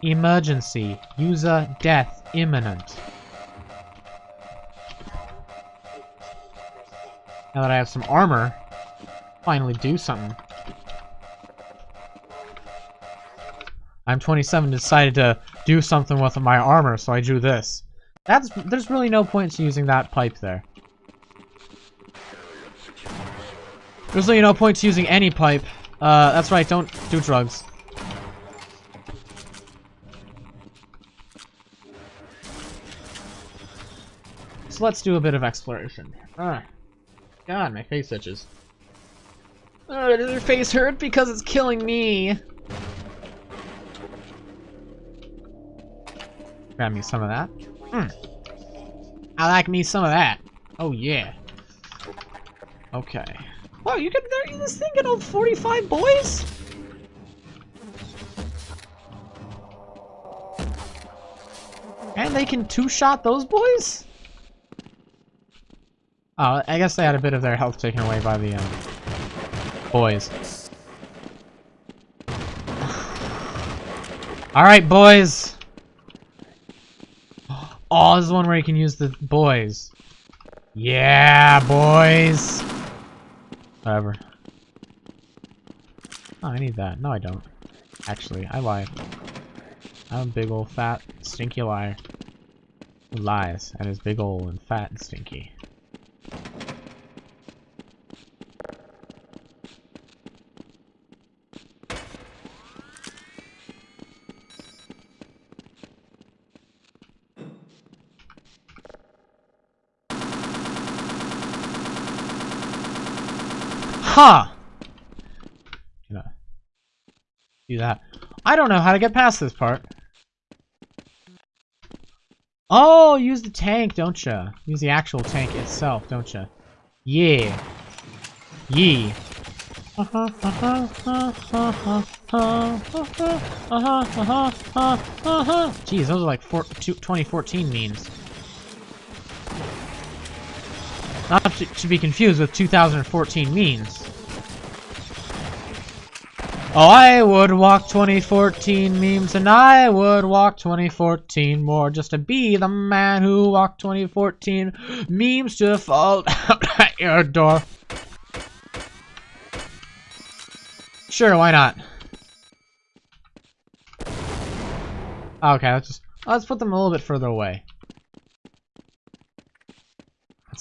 Emergency. User death imminent. Now that I have some armor, finally do something. I'm 27 decided to do something with my armor, so I drew this. That's There's really no point to using that pipe there. There's really no point to using any pipe. Uh, that's right, don't do drugs. So let's do a bit of exploration. Ah. God, my face itches. Oh, does your face hurt? Because it's killing me. Grab me some of that. Hmm. I like me some of that. Oh yeah. Okay. Wow, you can there this thing can hold 45 boys? And they can two-shot those boys? Oh, I guess they had a bit of their health taken away by the um, boys. Alright, boys. Oh, this is one where you can use the boys. Yeah, boys. Whatever. Oh, I need that. No, I don't. Actually, I lied. I'm a big old fat, stinky liar. Lies and is big old and fat and stinky. Ha! Huh. Do that. I don't know how to get past this part. Oh, use the tank, don't ya? Use the actual tank itself, don't ya? Yeah. Yee. Uh-huh, uh-huh, uh-huh, Jeez, those are like four, two, 2014 memes. Not to, be confused with 2014 memes. Oh, I would walk 2014 memes, and I would walk 2014 more just to be the man who walked 2014 memes to fall out at your door. Sure, why not? Okay, let's just let's put them a little bit further away.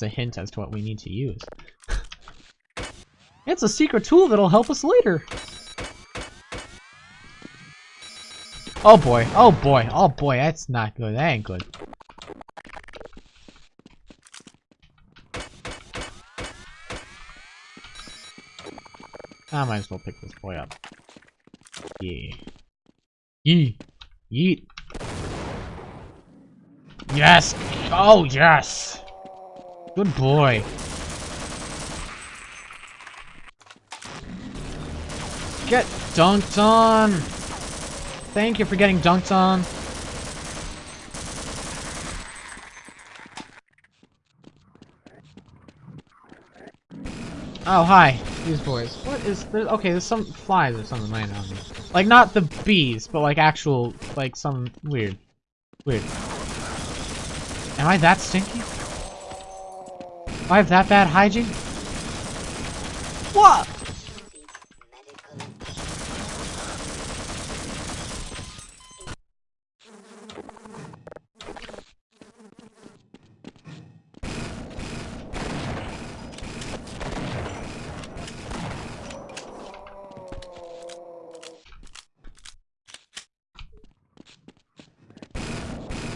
A hint as to what we need to use. it's a secret tool that'll help us later. Oh boy, oh boy, oh boy, that's not good, that ain't good. I might as well pick this boy up. Yeah. Yeet. Yeet. Yes! Oh, yes! Good boy. Get dunked on! Thank you for getting dunked on. Oh, hi. These boys. What is there? Okay, there's some flies or something laying on me. Like, not the bees, but like actual, like some weird. Weird. Am I that stinky? I have that bad hygiene? What?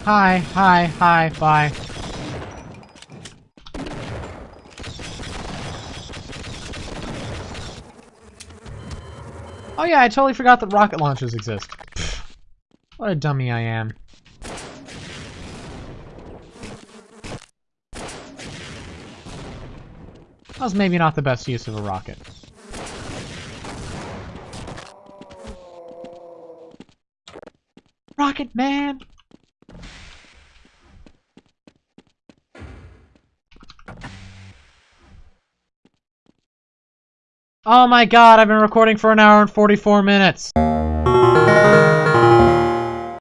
Hi, hi, hi, bye. Oh, yeah, I totally forgot that rocket launchers exist. Pfft. What a dummy I am. That was maybe not the best use of a rocket. Rocket Man! Oh my god, I've been recording for an hour and 44 minutes.